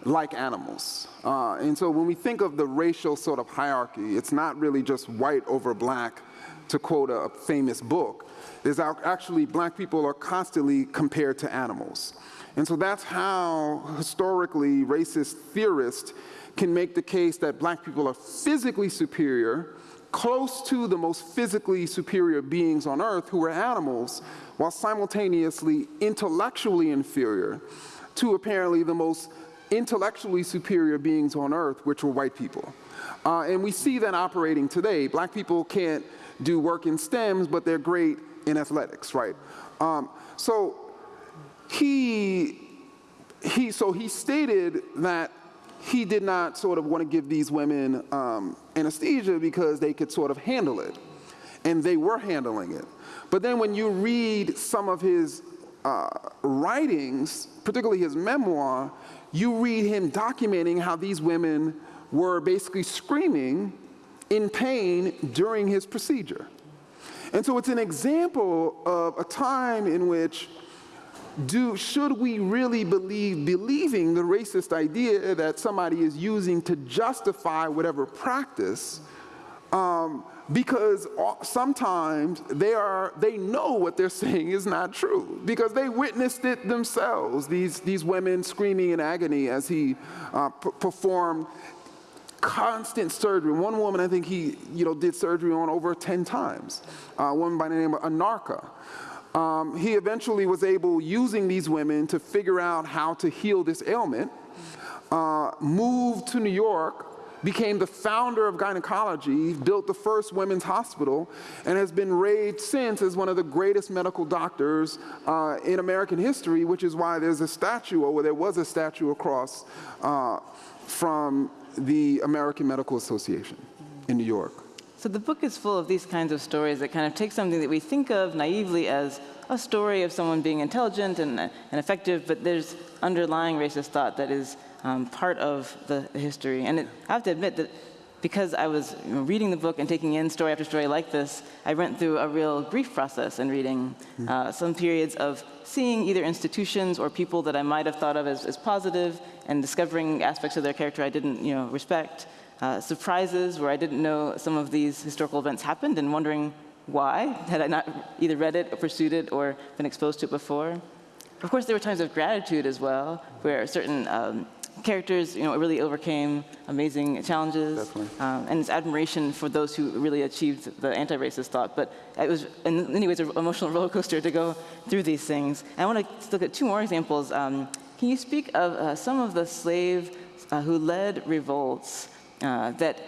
like animals. Uh, and so when we think of the racial sort of hierarchy, it's not really just white over black, to quote a famous book. There's actually, black people are constantly compared to animals. And so that's how historically racist theorists can make the case that black people are physically superior, close to the most physically superior beings on earth who are animals, while simultaneously intellectually inferior to apparently the most intellectually superior beings on earth, which were white people. Uh, and we see that operating today. Black people can't do work in STEMs, but they're great in athletics, right? Um, so he, he, so he stated that he did not sort of want to give these women um, anesthesia because they could sort of handle it. And they were handling it. But then when you read some of his uh, writings, particularly his memoir, you read him documenting how these women were basically screaming in pain during his procedure. And so it's an example of a time in which do, should we really believe believing the racist idea that somebody is using to justify whatever practice um, because sometimes they are they know what they're saying is not true because they witnessed it themselves these these women screaming in agony as he uh, performed constant surgery. One woman, I think he, you know, did surgery on over 10 times. Uh, a woman by the name of Anarcha. Um, he eventually was able, using these women, to figure out how to heal this ailment, uh, moved to New York, became the founder of gynecology, built the first women's hospital, and has been raised since as one of the greatest medical doctors uh, in American history, which is why there's a statue, or there was a statue across uh, from the American Medical Association in New York. So the book is full of these kinds of stories that kind of take something that we think of naively as a story of someone being intelligent and, and effective, but there's underlying racist thought that is um, part of the, history. And it, I have to admit that because I was you know, reading the book and taking in story after story like this, I went through a real grief process in reading hmm. uh, some periods of seeing either institutions or people that I might have thought of as, as positive and discovering aspects of their character I didn't you know, respect. Uh, surprises where I didn't know some of these historical events happened and wondering why had I not either read it or pursued it or been exposed to it before. Of course, there were times of gratitude as well, where certain um, characters, you know, really overcame amazing challenges, um, and it's admiration for those who really achieved the anti-racist thought. But it was, in many ways, an emotional roller coaster to go through these things. And I want to look at two more examples. Um, can you speak of uh, some of the slaves uh, who led revolts uh, that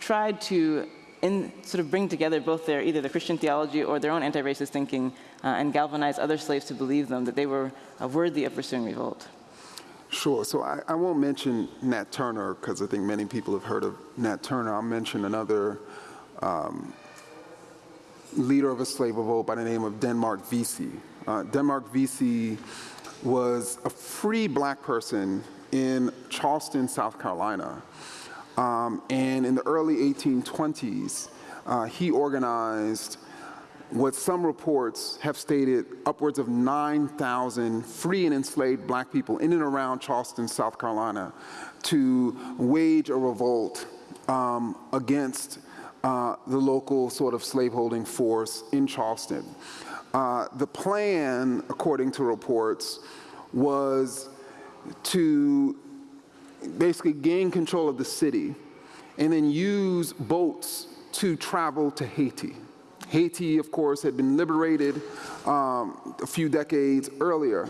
tried to in, sort of bring together both their either the Christian theology or their own anti-racist thinking uh, and galvanize other slaves to believe them that they were uh, worthy of pursuing revolt? Sure. So I, I won't mention Nat Turner because I think many people have heard of Nat Turner. I'll mention another um, leader of a slave revolt by the name of Denmark Vesey. Uh, Denmark Vesey was a free black person in Charleston, South Carolina. Um, and in the early 1820s, uh, he organized what some reports have stated upwards of 9,000 free and enslaved black people in and around Charleston, South Carolina, to wage a revolt um, against uh, the local sort of slaveholding force in Charleston. Uh, the plan, according to reports, was to basically gain control of the city and then use boats to travel to Haiti. Haiti, of course, had been liberated um, a few decades earlier.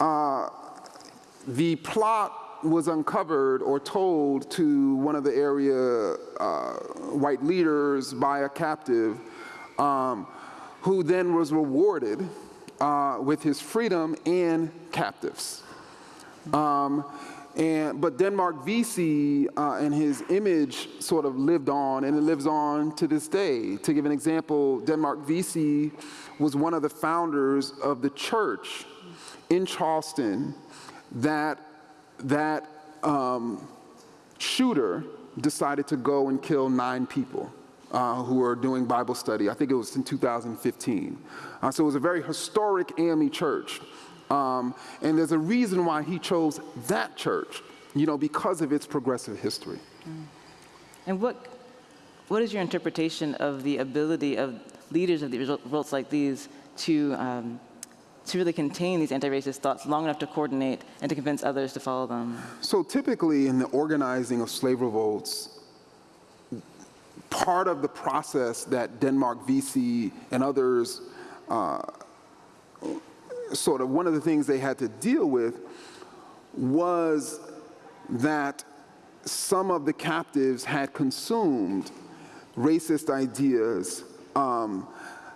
Uh, the plot was uncovered or told to one of the area uh, white leaders by a captive um, who then was rewarded uh, with his freedom and captives. Um, and, but Denmark Vesey uh, and his image sort of lived on, and it lives on to this day. To give an example, Denmark Vesey was one of the founders of the church in Charleston that, that um, shooter decided to go and kill nine people. Uh, who were doing Bible study. I think it was in 2015. Uh, so it was a very historic AME church Um, and there's a reason why he chose that church, you know, because of its progressive history. And what, what is your interpretation of the ability of leaders of the revolts like these to, um, to really contain these anti-racist thoughts long enough to coordinate and to convince others to follow them? So typically in the organizing of slave revolts, part of the process that Denmark Vesey and others uh, sort of one of the things they had to deal with was that some of the captives had consumed racist ideas, um,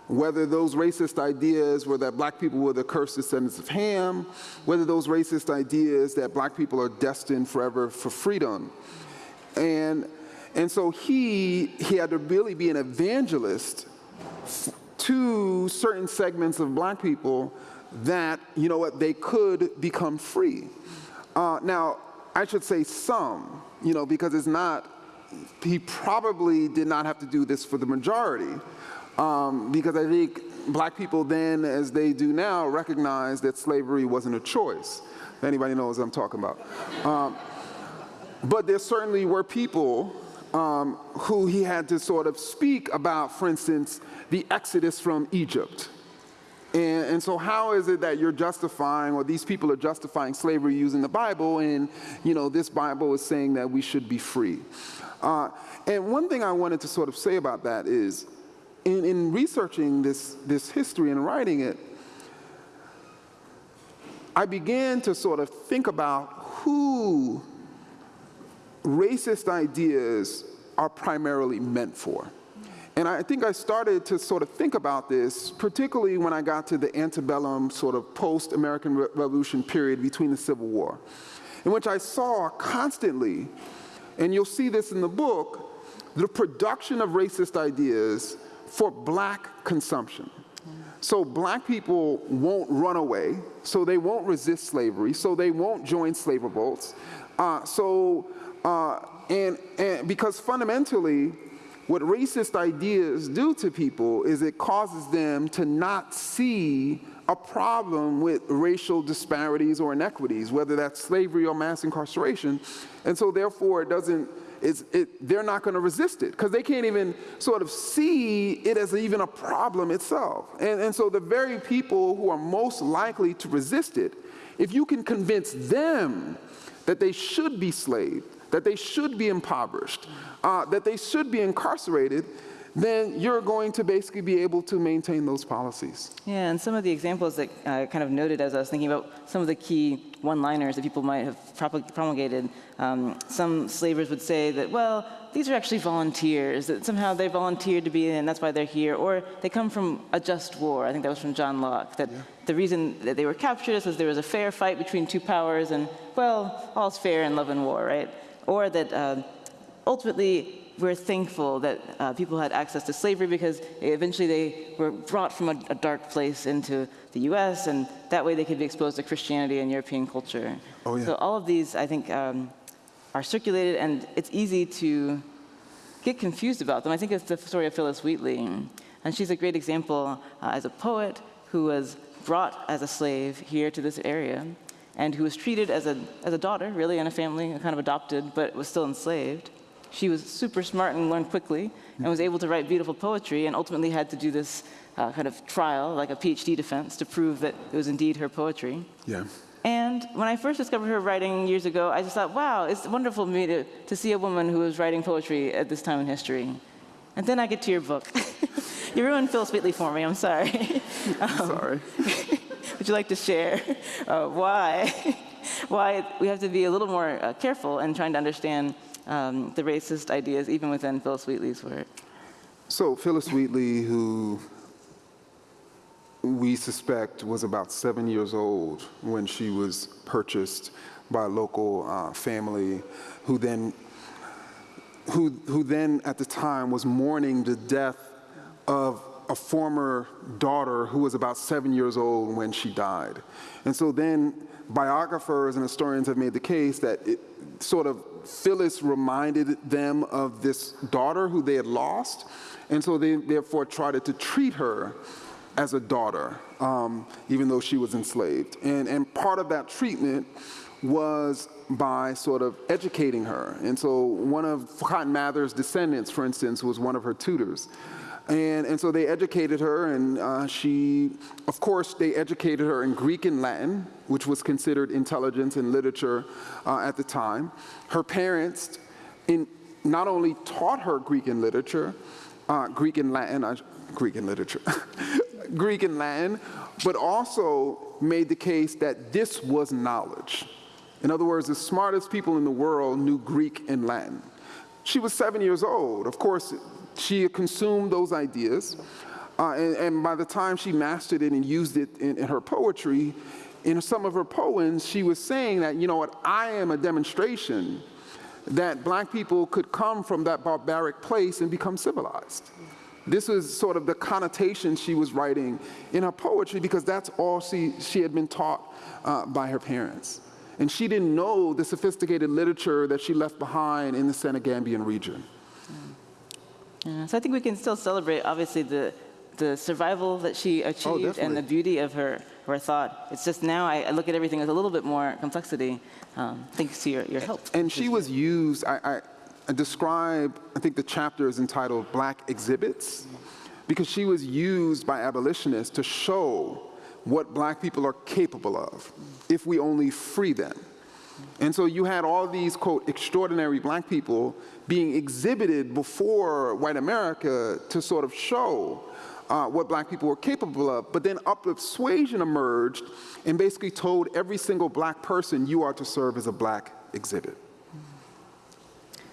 whether those racist ideas were that black people were the cursed descendants of Ham, whether those racist ideas that black people are destined forever for freedom. And, and so he, he had to really be an evangelist to certain segments of black people that, you know what, they could become free. Uh, now, I should say some, you know, because it's not, he probably did not have to do this for the majority. Um, because I think black people then, as they do now, recognize that slavery wasn't a choice. Anybody knows what I'm talking about. Um, but there certainly were people um, who he had to sort of speak about, for instance, the exodus from Egypt. And, and, so how is it that you're justifying, or these people are justifying slavery using the Bible, and you know this Bible is saying that we should be free? Uh, and one thing I wanted to sort of say about that is, in, in researching this, this history and writing it, I began to sort of think about who racist ideas are primarily meant for. And I think I started to sort of think about this, particularly when I got to the antebellum sort of post-American Re Revolution period between the Civil War, in which I saw constantly, and you'll see this in the book, the production of racist ideas for black consumption. So black people won't run away, so they won't resist slavery, so they won't join slave revolts. Uh, so, uh, and, and because fundamentally, what racist ideas do to people is it causes them to not see a problem with racial disparities or inequities, whether that's slavery or mass incarceration. And so therefore it doesn't, it, they're not gonna resist it because they can't even sort of see it as even a problem itself. And, and so the very people who are most likely to resist it, if you can convince them that they should be slaves, that they should be impoverished, uh, that they should be incarcerated, then you're going to basically be able to maintain those policies. Yeah, and some of the examples that I kind of noted as I was thinking about some of the key one-liners that people might have promulgated, um, some slavers would say that, well, these are actually volunteers, that somehow they volunteered to be in and that's why they're here, or they come from a just war, I think that was from John Locke, that yeah. the reason that they were captured was there was a fair fight between two powers and, well, all's fair in love and war, right? Or that uh, ultimately we're thankful that uh, people had access to slavery because eventually they were brought from a, a, dark place into the US and that way they could be exposed to Christianity and European culture. Oh, yeah. So all of these, I think, um, are circulated and it's easy to get confused about them. I think it's the story of Phillis Wheatley. And she's a great example uh, as a poet who was brought as a slave here to this area and who was treated as a, as a daughter, really, in a family, kind of adopted, but was still enslaved. She was super smart and learned quickly and was able to write beautiful poetry and ultimately had to do this uh, kind of trial, like a PhD defense, to prove that it was indeed her poetry. Yeah. And when I first discovered her writing years ago, I just thought, wow, it's wonderful for me to, to see a woman who was writing poetry at this time in history. And then I get to your book. you ruined Phil Wheatley for me, I'm sorry. um, sorry. would you like to share uh, why, why we have to be a little more uh, careful in trying to understand um, the racist ideas even within Phillis Wheatley's work? So Phyllis Wheatley, who we suspect was about seven years old when she was purchased by a local uh, family who then who, who then at the time was mourning the death of a former daughter who was about seven years old when she died. And so then biographers and historians have made the case that it sort of Phillis reminded them of this daughter who they had lost, and so they therefore tried to treat her as a daughter, um, even though she was enslaved. And, and part of that treatment was by sort of educating her. And so one of Cotton Mather's descendants, for instance, was one of her tutors. And, and so they educated her, and uh, she, of course, they educated her in Greek and Latin, which was considered intelligence and literature uh, at the time. Her parents in, not only taught her Greek and literature, uh, Greek and Latin, Greek and literature, Greek and Latin, but also made the case that this was knowledge. In other words, the smartest people in the world knew Greek and Latin. She was seven years old. Of course, she consumed those ideas. Uh, and, and, by the time she mastered it and used it in, in her poetry, in some of her poems, she was saying that, you know what, I am a demonstration that black people could come from that barbaric place and become civilized. This was sort of the connotation she was writing in her poetry because that's all she, she had been taught uh, by her parents. And she didn't know the sophisticated literature that she left behind in the Senegambian region. Yeah, so I think we can still celebrate, obviously, the, the survival that she achieved oh, and the beauty of her, her thought. It's just now I, I look at everything with a little bit more complexity, um, thanks to your, your help. And she was used, I, I, I describe, I think the chapter is entitled Black Exhibits, because she was used by abolitionists to show what black people are capable of if we only free them. And so you had all these, quote, extraordinary black people being exhibited before white America to sort of show uh, what black people were capable of. But then uplift suasion emerged and basically told every single black person you are to serve as a black exhibit.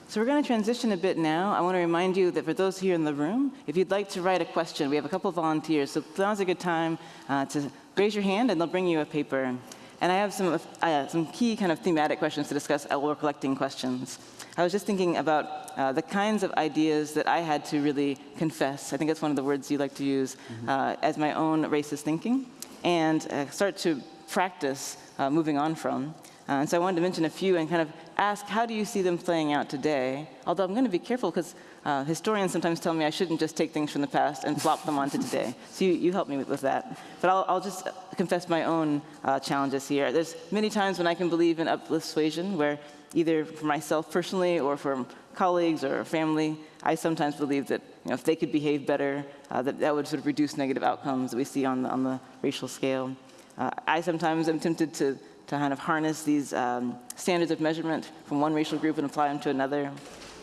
So we're going to transition a bit now. I want to remind you that for those here in the room, if you'd like to write a question, we have a couple of volunteers. So now's a good time uh, to raise your hand and they'll bring you a paper. And I have some, uh, some key kind of thematic questions to discuss while we're collecting questions. I was just thinking about uh, the kinds of ideas that I had to really confess. I think that's one of the words you like to use mm -hmm. as my own racist thinking and uh, start to practice uh, moving on from. Uh, and so I wanted to mention a few and kind of ask, how do you see them playing out today? Although I'm going to be careful because uh, historians sometimes tell me I shouldn't just take things from the past and plop them onto today. So you, you help me with, with that. But I'll, I'll, just confess my own uh, challenges here. There's many times when I can believe in uplift suasion where either for myself personally or for colleagues or family, I sometimes believe that you know, if they could behave better, uh, that that would sort of reduce negative outcomes that we see on the, on the racial scale. Uh, I sometimes am tempted to to kind of harness these um, standards of measurement from one racial group and apply them to another.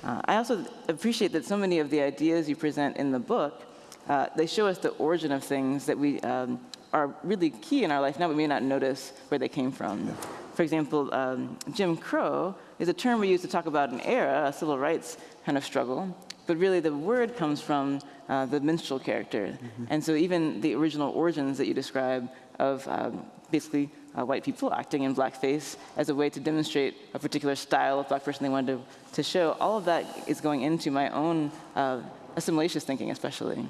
Uh, I also appreciate that so many of the ideas you present in the book, uh, they show us the origin of things that we um, are really key in our life now we may not notice where they came from. For example, um, Jim Crow is a term we use to talk about an era, a civil rights kind of struggle, but really the word comes from uh, the minstrel character. Mm -hmm. And so even the original origins that you describe of um, basically uh, white people acting in blackface as a way to demonstrate a particular style of black person they wanted to, to show. All of that is going into my own uh, assimilationist thinking, especially.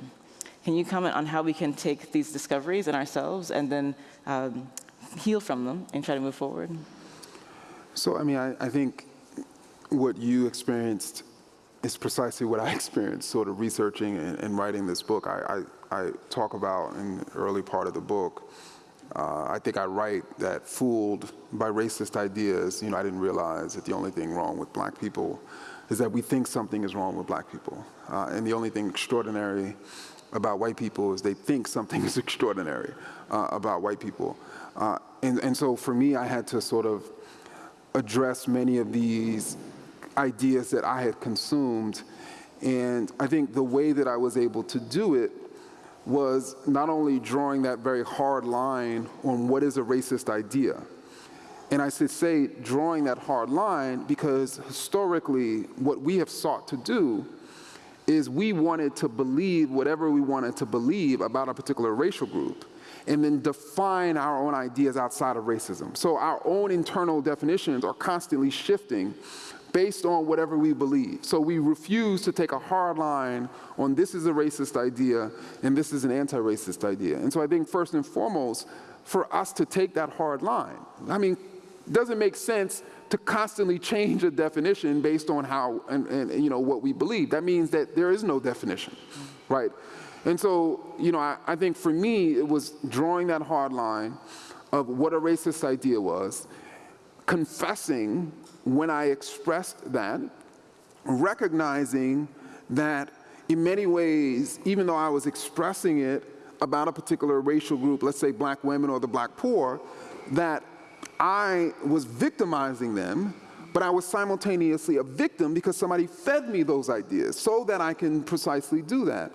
Can you comment on how we can take these discoveries in ourselves and then um, heal from them and try to move forward? So, I mean, I, I think what you experienced is precisely what I experienced sort of researching and, and writing this book. I, I, I, talk about in the early part of the book uh, I think I write that fooled by racist ideas, you know, I didn't realize that the only thing wrong with black people is that we think something is wrong with black people. Uh, and the only thing extraordinary about white people is they think something is extraordinary uh, about white people. Uh, and, and so for me, I had to sort of address many of these ideas that I had consumed. And I think the way that I was able to do it was not only drawing that very hard line on what is a racist idea, and I should say drawing that hard line because historically what we have sought to do is we wanted to believe whatever we wanted to believe about a particular racial group and then define our own ideas outside of racism. So our own internal definitions are constantly shifting based on whatever we believe. So we refuse to take a hard line on this is a racist idea and this is an anti-racist idea. And so I think first and foremost, for us to take that hard line, I mean, doesn't make sense to constantly change a definition based on how and, and you know what we believe. That means that there is no definition, right? And so, you know, I, I think for me, it was drawing that hard line of what a racist idea was, confessing when I expressed that, recognizing that in many ways, even though I was expressing it about a particular racial group, let's say black women or the black poor, that I was victimizing them, but I was simultaneously a victim because somebody fed me those ideas so that I can precisely do that.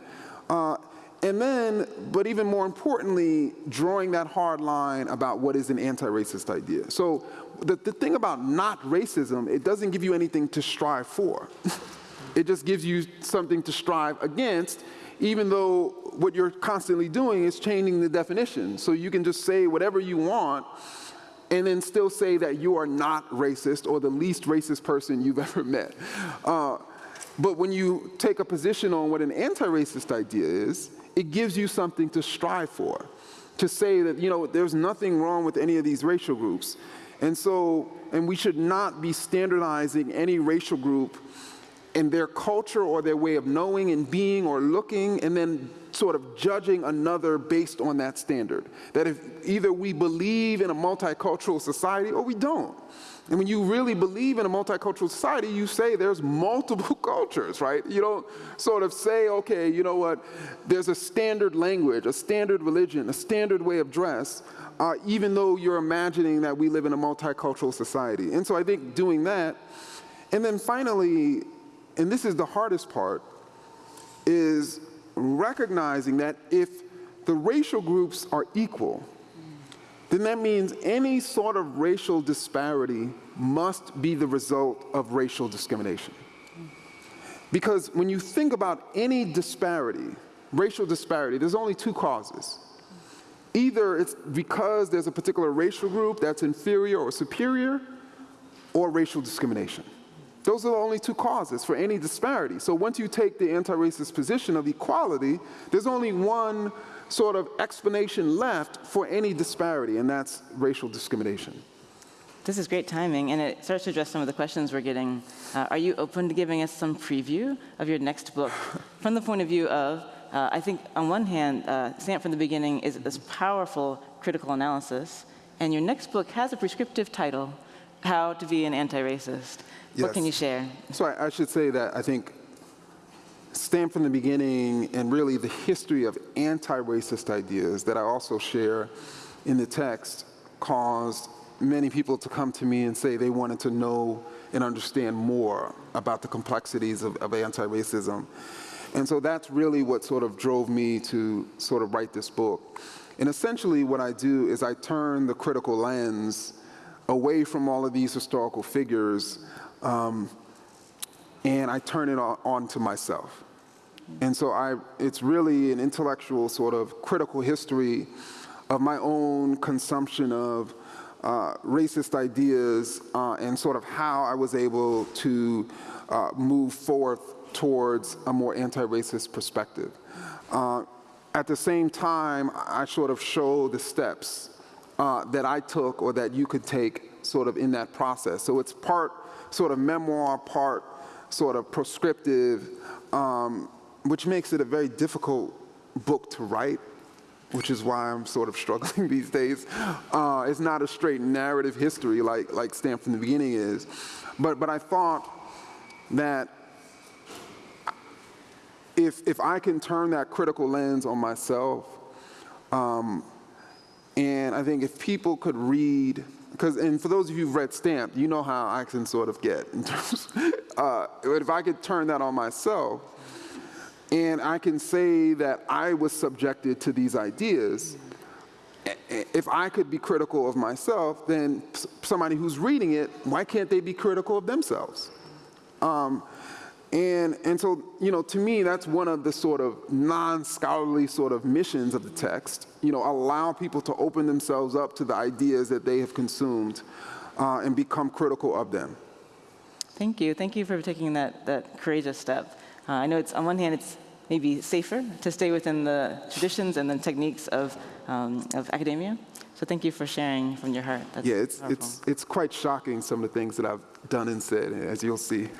Uh, and then, but even more importantly, drawing that hard line about what is an anti-racist idea. So the, the thing about not racism, it doesn't give you anything to strive for. it just gives you something to strive against, even though what you're constantly doing is changing the definition. So you can just say whatever you want and then still say that you are not racist or the least racist person you've ever met. Uh, but when you take a position on what an anti-racist idea is, it gives you something to strive for, to say that, you know, there's nothing wrong with any of these racial groups. And so, and we should not be standardizing any racial group in their culture or their way of knowing and being or looking and then sort of judging another based on that standard. That if either we believe in a multicultural society or we don't. And when you really believe in a multicultural society, you say there's multiple cultures, right? You don't sort of say, okay, you know what, there's a standard language, a standard religion, a standard way of dress, uh, even though you're imagining that we live in a multicultural society. And so I think doing that, and then finally, and this is the hardest part, is recognizing that if the racial groups are equal, then that means any sort of racial disparity must be the result of racial discrimination. Because when you think about any disparity, racial disparity, there's only two causes. Either it's because there's a particular racial group that's inferior or superior, or racial discrimination. Those are the only two causes for any disparity. So once you take the anti-racist position of equality, there's only one sort of explanation left for any disparity, and that's racial discrimination. This is great timing, and it starts to address some of the questions we're getting. Uh, are you open to giving us some preview of your next book from the point of view of, uh, I think on one hand, uh, Stamped from the Beginning is this powerful critical analysis, and your next book has a prescriptive title, How to Be an Anti-Racist. What can you share? So I, I should say that I think stamped from the beginning and really the history of anti-racist ideas that I also share in the text caused many people to come to me and say they wanted to know and understand more about the complexities of, of anti-racism. And so that's really what sort of drove me to sort of write this book. And essentially what I do is I turn the critical lens away from all of these historical figures um, and I turn it on, on to myself. And so I, it's really an intellectual sort of critical history of my own consumption of uh, racist ideas uh, and sort of how I was able to uh, move forth towards a more anti-racist perspective. Uh, at the same time, I sort of show the steps uh, that I took or that you could take sort of in that process. So it's part sort of memoir, part sort of prescriptive, um, which makes it a very difficult book to write, which is why I'm sort of struggling these days. Uh, it's not a straight narrative history like, like Stamped from the Beginning is. But, but I thought that if, if I can turn that critical lens on myself, um, and I think if people could read, because, and for those of you who've read Stamped, you know how I can sort of get in terms, uh, if I could turn that on myself, and I can say that I was subjected to these ideas, if I could be critical of myself, then somebody who's reading it, why can't they be critical of themselves? Um, and, and so, you know, to me, that's one of the sort of non-scholarly sort of missions of the text, you know, allow people to open themselves up to the ideas that they have consumed uh, and become critical of them. Thank you. Thank you for taking that, that courageous step. Uh, I know it's, on one hand, it's maybe safer to stay within the traditions and the techniques of, um, of academia. So thank you for sharing from your heart. That's yeah, it's, powerful. it's, it's quite shocking, some of the things that I've done and said, as you'll see.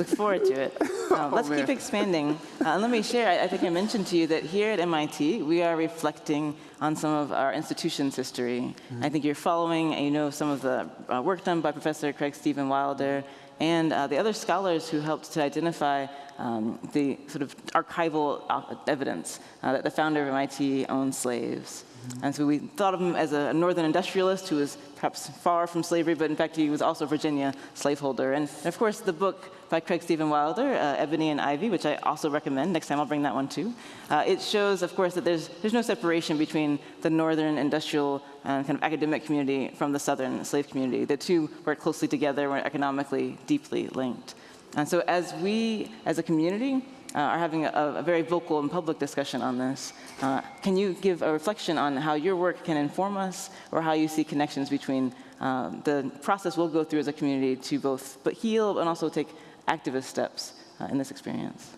look forward to it. Um, let's keep expanding. Uh, let me share, I, I think I mentioned to you that here at MIT, we are reflecting on some of our institution's history. I think you're following, and you know some of the uh, work done by Professor Craig Steven Wilder and uh, the other scholars who helped to identify um, the sort of archival uh, evidence uh, that the founder of MIT owned slaves. And so we thought of him as a northern industrialist who was perhaps far from slavery, but in fact he was also a Virginia slaveholder. And of course the book by Craig Steven Wilder, uh, Ebony and Ivy, which I also recommend, next time I'll bring that one too. Uh, it shows, of course, that there's, there's no separation between the northern industrial and kind of academic community from the southern slave community. The two work closely together, were economically deeply linked. And so as we, as a community, are having a, a, very vocal and public discussion on this. Uh, can you give a reflection on how your work can inform us or how you see connections between uh, the process we'll go through as a community to both but heal and also take activist steps uh, in this experience?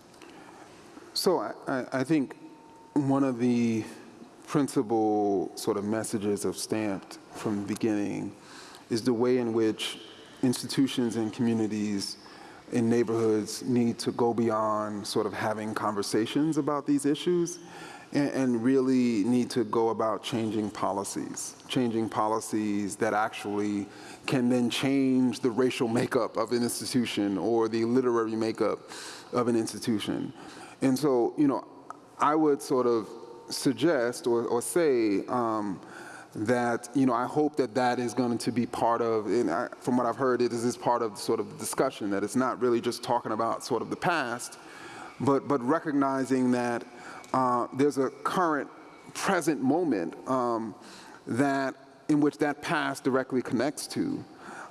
So I- I think one of the principal sort of messages of Stamped from the beginning is the way in which institutions and communities in neighborhoods need to go beyond sort of having conversations about these issues and, and really need to go about changing policies, changing policies that actually can then change the racial makeup of an institution or the literary makeup of an institution. And so, you know, I would sort of suggest or, or say um, that, you know, I hope that that is going to be part of, and I, from what I've heard, it is part of sort of the discussion, that it's not really just talking about sort of the past, but, but recognizing that uh, there's a current, present moment um, that, in which that past directly connects to,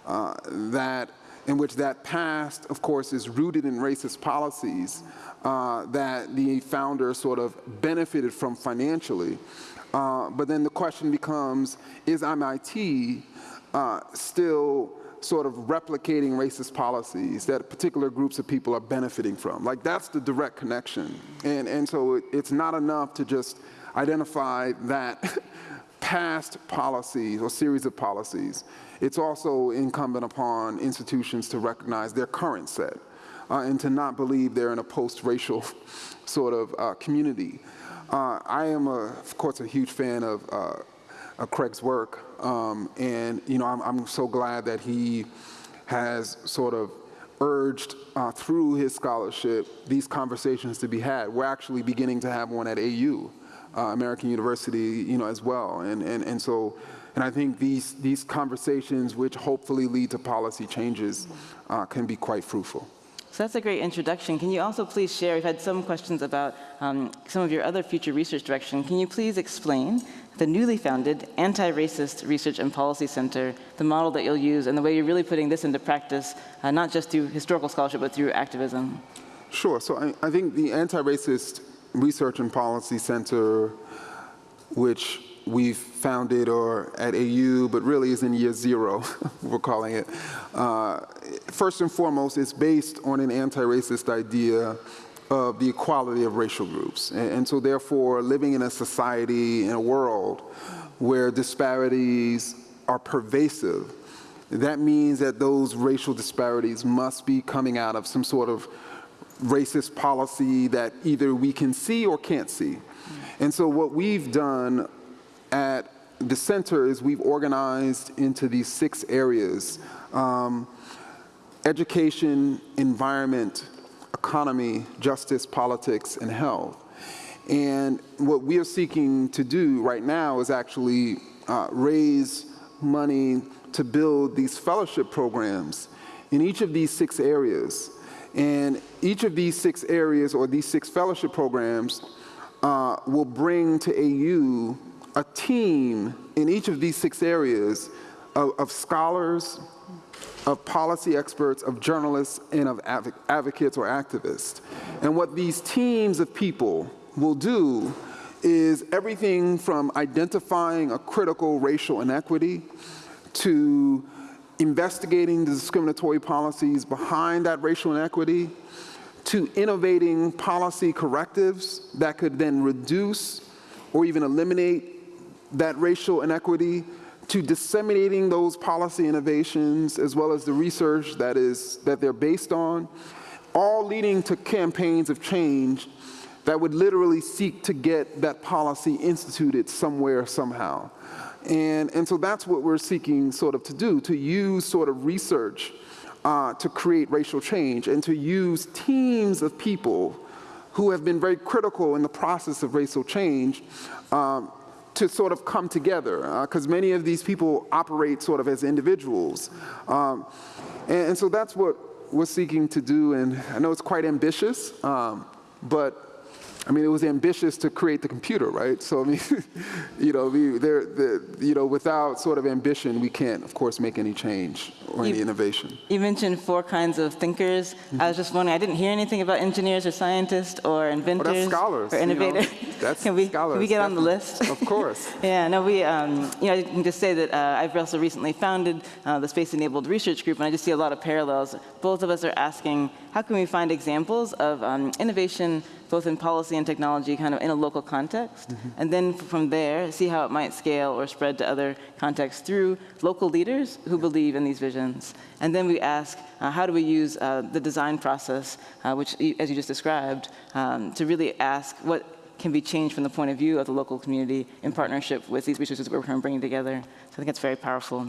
uh, that in which that past, of course, is rooted in racist policies uh, that the founder sort of benefited from financially. Uh, but then the question becomes, is MIT uh, still sort of replicating racist policies that particular groups of people are benefiting from? Like that's the direct connection. And, and so it, it's not enough to just identify that past policies or series of policies. It's also incumbent upon institutions to recognize their current set uh, and to not believe they're in a post-racial sort of uh, community. Uh, I am, a, of course, a huge fan of, uh, of Craig's work, um, and you know, I'm, I'm, so glad that he has sort of urged uh, through his scholarship these conversations to be had. We're actually beginning to have one at AU, uh, American University, you know, as well, and and and so. And I think these, these conversations, which hopefully lead to policy changes, can be quite fruitful. So that's a great introduction. Can you also please share, we've had some questions about um, some of your other future research direction. Can you please explain the newly founded Anti-Racist Research and Policy Center, the model that you'll use, and the way you're really putting this into practice, uh, not just through historical scholarship, but through activism? Sure. So I, I think the Anti-Racist Research and Policy Center, which we've founded or at AU, but really is in year zero, we're calling it. Uh, first and foremost, it's based on an anti-racist idea of the equality of racial groups. And, and, so therefore, living in a society, in a world where disparities are pervasive, that means that those racial disparities must be coming out of some sort of racist policy that either we can see or can't see. And so what we've done at the center is we've organized into these six areas. Um, education, environment, economy, justice, politics, and health. And what we are seeking to do right now is actually uh, raise money to build these fellowship programs in each of these six areas. And each of these six areas or these six fellowship programs uh, will bring to AU a team in each of these six areas of, of scholars, of policy experts, of journalists, and of adv advocates or activists. And what these teams of people will do is everything from identifying a critical racial inequity to investigating the discriminatory policies behind that racial inequity to innovating policy correctives that could then reduce or even eliminate that racial inequity to disseminating those policy innovations as well as the research that is that they're based on all leading to campaigns of change that would literally seek to get that policy instituted somewhere, somehow. And, and so that's what we're seeking sort of to do, to use sort of research uh, to create racial change and to use teams of people who have been very critical in the process of racial change um, to sort of come together, because uh, many of these people operate sort of as individuals. Um, and, and, so that's what we're seeking to do, and I know it's quite ambitious, um, but I mean, it was ambitious to create the computer, right? So I mean, you know, we, there, the, you know, without sort of ambition, we can't, of course, make any change or you, any innovation. You mentioned four kinds of thinkers. Mm -hmm. I was just wondering, I didn't hear anything about engineers or scientists or inventors well, scholars, or innovators. You know, that's can we, scholars. Can we get on the list? Of course. yeah, no, we, um, you know, I can just say that uh, I've also recently founded uh, the Space Enabled Research Group, and I just see a lot of parallels. Both of us are asking, how can we find examples of um, innovation both in policy and technology kind of in a local context. Mm -hmm. And then from there, see how it might scale or spread to other contexts through local leaders who believe in these visions. And then we ask, uh, how do we use uh, the design process, uh, which, as you just described, um, to really ask what can be changed from the point of view of the local community in partnership with these resources that we're bringing together. So I think it's very powerful.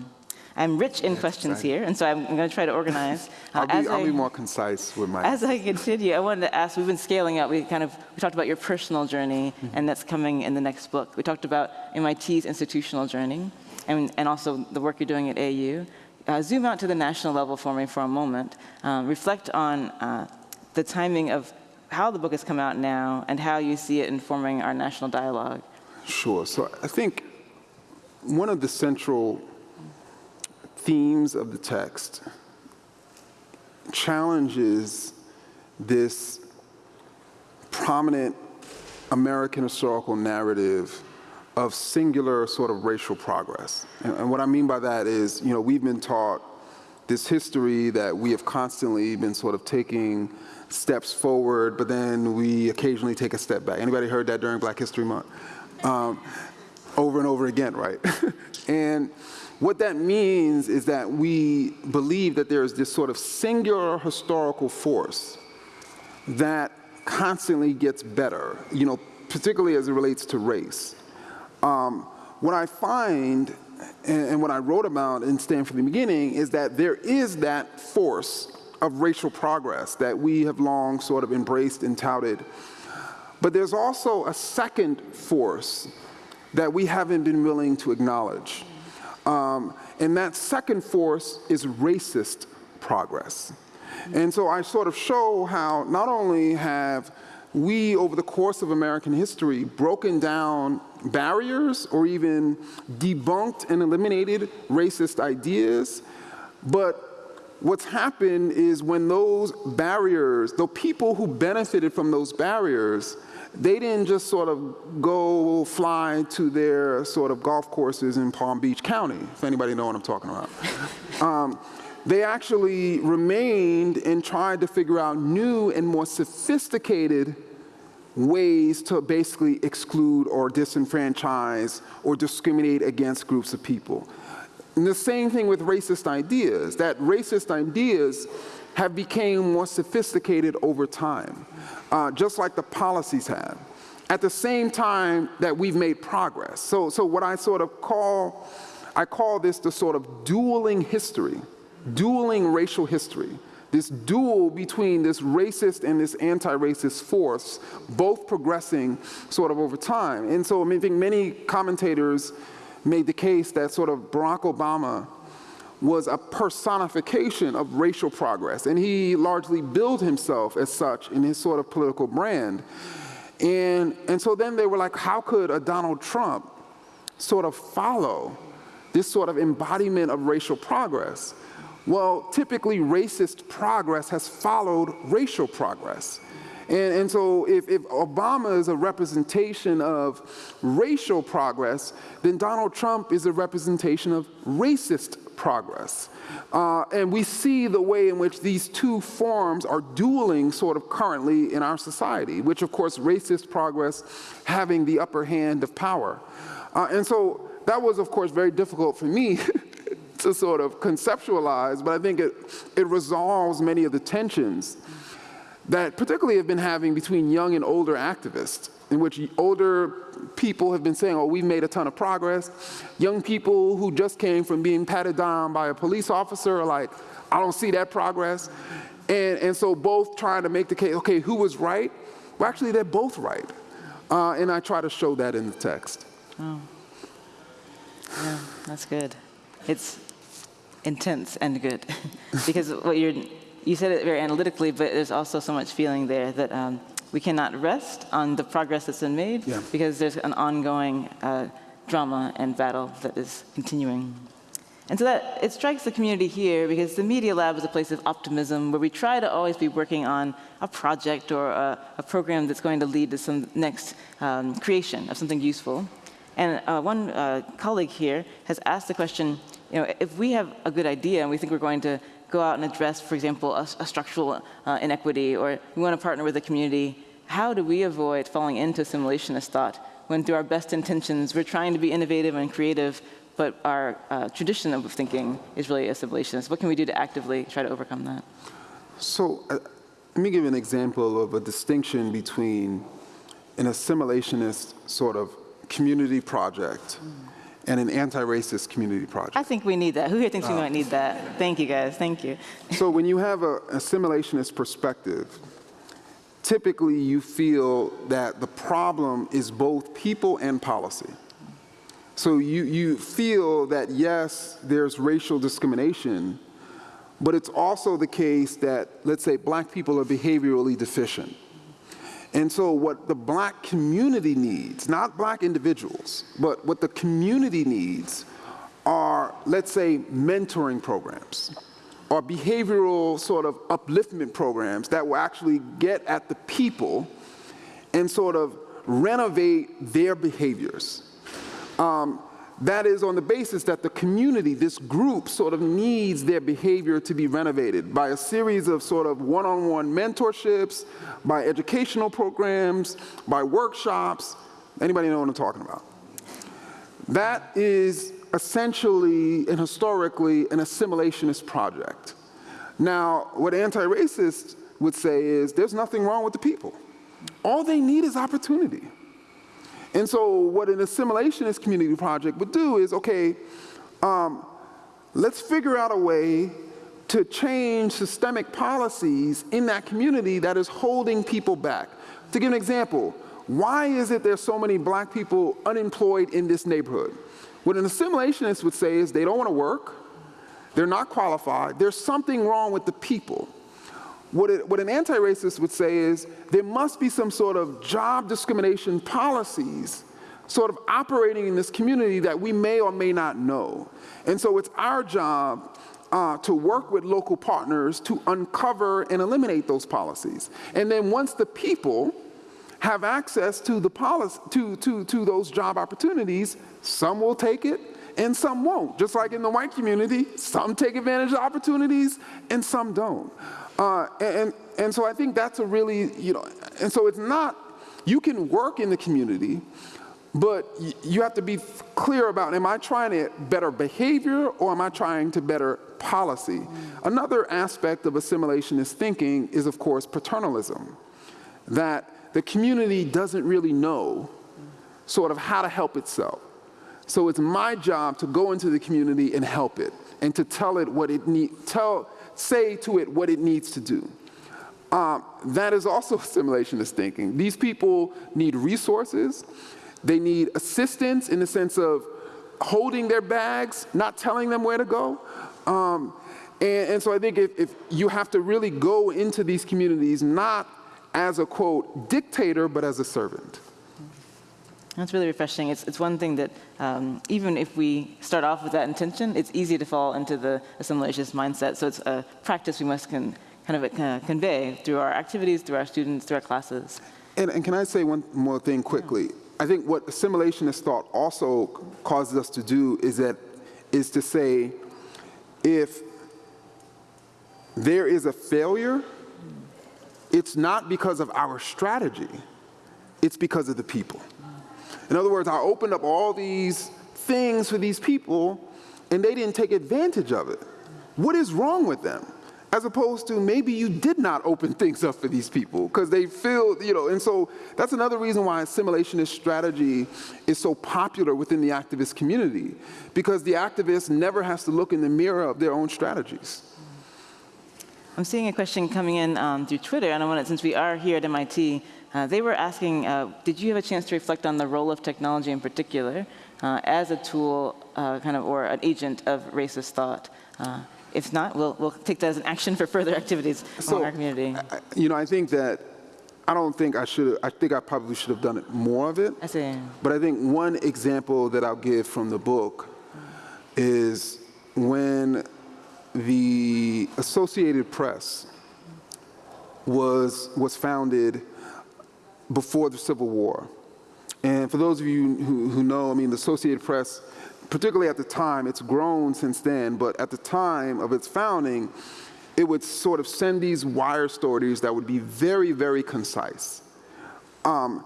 I'm rich in questions here, and so I'm, I'm going to try to organize. Uh, I'll, be, I'll I, be, more concise with my. As I continue, I wanted to ask. We've been scaling up. We kind of we talked about your personal journey, mm -hmm. and that's coming in the next book. We talked about MIT's institutional journey, and and also the work you're doing at AU. Uh, zoom out to the national level for me for a moment. Um, reflect on uh, the timing of how the book has come out now and how you see it informing our national dialogue. Sure. So I think one of the central themes of the text challenges this prominent American historical narrative of singular sort of racial progress. And, and, what I mean by that is, you know, we've been taught this history that we have constantly been sort of taking steps forward, but then we occasionally take a step back. Anybody heard that during Black History Month? Um, over and over again, right? and what that means is that we believe that there is this sort of singular historical force that constantly gets better, you know, particularly as it relates to race. Um, what I find, and, and what I wrote about in Stamped from the Beginning, is that there is that force of racial progress that we have long sort of embraced and touted. But there's also a second force that we haven't been willing to acknowledge. Um, and that second force is racist progress. And so I sort of show how not only have we, over the course of American history, broken down barriers or even debunked and eliminated racist ideas, but what's happened is when those barriers, the people who benefited from those barriers, they didn't just sort of go fly to their sort of golf courses in Palm Beach County, if anybody know what I'm talking about. um, they actually remained and tried to figure out new and more sophisticated ways to basically exclude or disenfranchise or discriminate against groups of people. And the same thing with racist ideas, that racist ideas have become more sophisticated over time, uh, just like the policies have. At the same time that we've made progress. So, so what I sort of call, I call this the sort of dueling history, dueling racial history. This duel between this racist and this anti-racist force, both progressing sort of over time. And so I think many commentators made the case that sort of Barack Obama was a personification of racial progress, and he largely billed himself as such in his sort of political brand. And, and so then they were like, how could a Donald Trump sort of follow this sort of embodiment of racial progress? Well, typically racist progress has followed racial progress. And, and so if, if, Obama is a representation of racial progress, then Donald Trump is a representation of racist progress. Uh, and we see the way in which these two forms are dueling sort of currently in our society, which of course racist progress having the upper hand of power. Uh, and so that was of course very difficult for me to sort of conceptualize, but I think it, it resolves many of the tensions that particularly have been having between young and older activists, in which older people have been saying, oh, we've made a ton of progress. Young people who just came from being patted down by a police officer are like, I don't see that progress. And, and so both trying to make the case, okay, who was right? Well, actually, they're both right. Uh, and I try to show that in the text. Oh. Yeah, that's good. It's intense and good because what you're you said it very analytically, but there's also so much feeling there that um, we cannot rest on the progress that's been made yeah. because there's an ongoing uh, drama and battle that is continuing. And so that it strikes the community here because the Media Lab is a place of optimism where we try to always be working on a project or a, a program that's going to lead to some next um, creation of something useful. And uh, one uh, colleague here has asked the question, you know, if we have a good idea and we think we're going to go out and address, for example, a, a structural uh, inequity, or we want to partner with the community, how do we avoid falling into assimilationist thought when through our best intentions we're trying to be innovative and creative, but our uh, tradition of thinking is really assimilationist? What can we do to actively try to overcome that? So uh, let me give an example of a distinction between an assimilationist sort of community project mm. And an anti-racist community project. I think we need that. Who here thinks uh, we might need that? Thank you, guys. Thank you. so when you have an assimilationist perspective, typically you feel that the problem is both people and policy. So you, you feel that, yes, there's racial discrimination, but it's also the case that, let's say, black people are behaviorally deficient. And so what the black community needs, not black individuals, but what the community needs are, let's say, mentoring programs or behavioral sort of upliftment programs that will actually get at the people and sort of renovate their behaviors. Um, that is on the basis that the community, this group, sort of needs their behavior to be renovated by a series of sort of one-on-one -on -one mentorships, by educational programs, by workshops. Anybody know what I'm talking about? That is essentially and historically an assimilationist project. Now, what anti-racists would say is there's nothing wrong with the people. All they need is opportunity. And so what an assimilationist community project would do is, okay, um, let's figure out a way to change systemic policies in that community that is holding people back. To give an example, why is it there's so many black people unemployed in this neighborhood? What an assimilationist would say is they don't want to work, they're not qualified, there's something wrong with the people. What, it, what an anti-racist would say is there must be some sort of job discrimination policies sort of operating in this community that we may or may not know. And so it's our job uh, to work with local partners to uncover and eliminate those policies. And then once the people have access to the policy, to, to, to those job opportunities, some will take it and some won't. Just like in the white community, some take advantage of opportunities and some don't. Uh, and, and so I think that's a really, you know, and so it's not, you can work in the community, but you have to be clear about, am I trying to better behavior or am I trying to better policy? Mm. Another aspect of assimilationist thinking is, of course, paternalism, that the community doesn't really know sort of how to help itself. So it's my job to go into the community and help it and to tell it what it need, tell, say to it what it needs to do. Um, that is also assimilationist thinking. These people need resources. They need assistance in the sense of holding their bags, not telling them where to go. Um, and, and, so I think if, if you have to really go into these communities not as a, quote, dictator, but as a servant. That's really refreshing. It's, it's one thing that um, even if we start off with that intention, it's easy to fall into the assimilationist mindset. So it's a practice we must con kind of uh, convey through our activities, through our students, through our classes. And, and can I say one more thing quickly? Yeah. I think what assimilationist thought also causes us to do is that is to say, if there is a failure, it's not because of our strategy, it's because of the people. In other words, I opened up all these things for these people and they didn't take advantage of it. What is wrong with them? as opposed to maybe you did not open things up for these people because they feel, you know, and so that's another reason why assimilationist strategy is so popular within the activist community because the activist never has to look in the mirror of their own strategies. I'm seeing a question coming in um, through Twitter, and I want to, since we are here at MIT, uh, they were asking, uh, did you have a chance to reflect on the role of technology in particular uh, as a tool, uh, kind of, or an agent of racist thought? Uh, if not, we'll, we'll take that as an action for further activities So, among our community. I- You know, I think that, I don't think I should, I think I probably should have done it more of it. I see. But I think one example that I'll give from the book is when the Associated Press was, was founded before the Civil War. And for those of you who, who know, I mean, the Associated Press, particularly at the time, it's grown since then, but at the time of its founding, it would sort of send these wire stories that would be very, very concise. Um,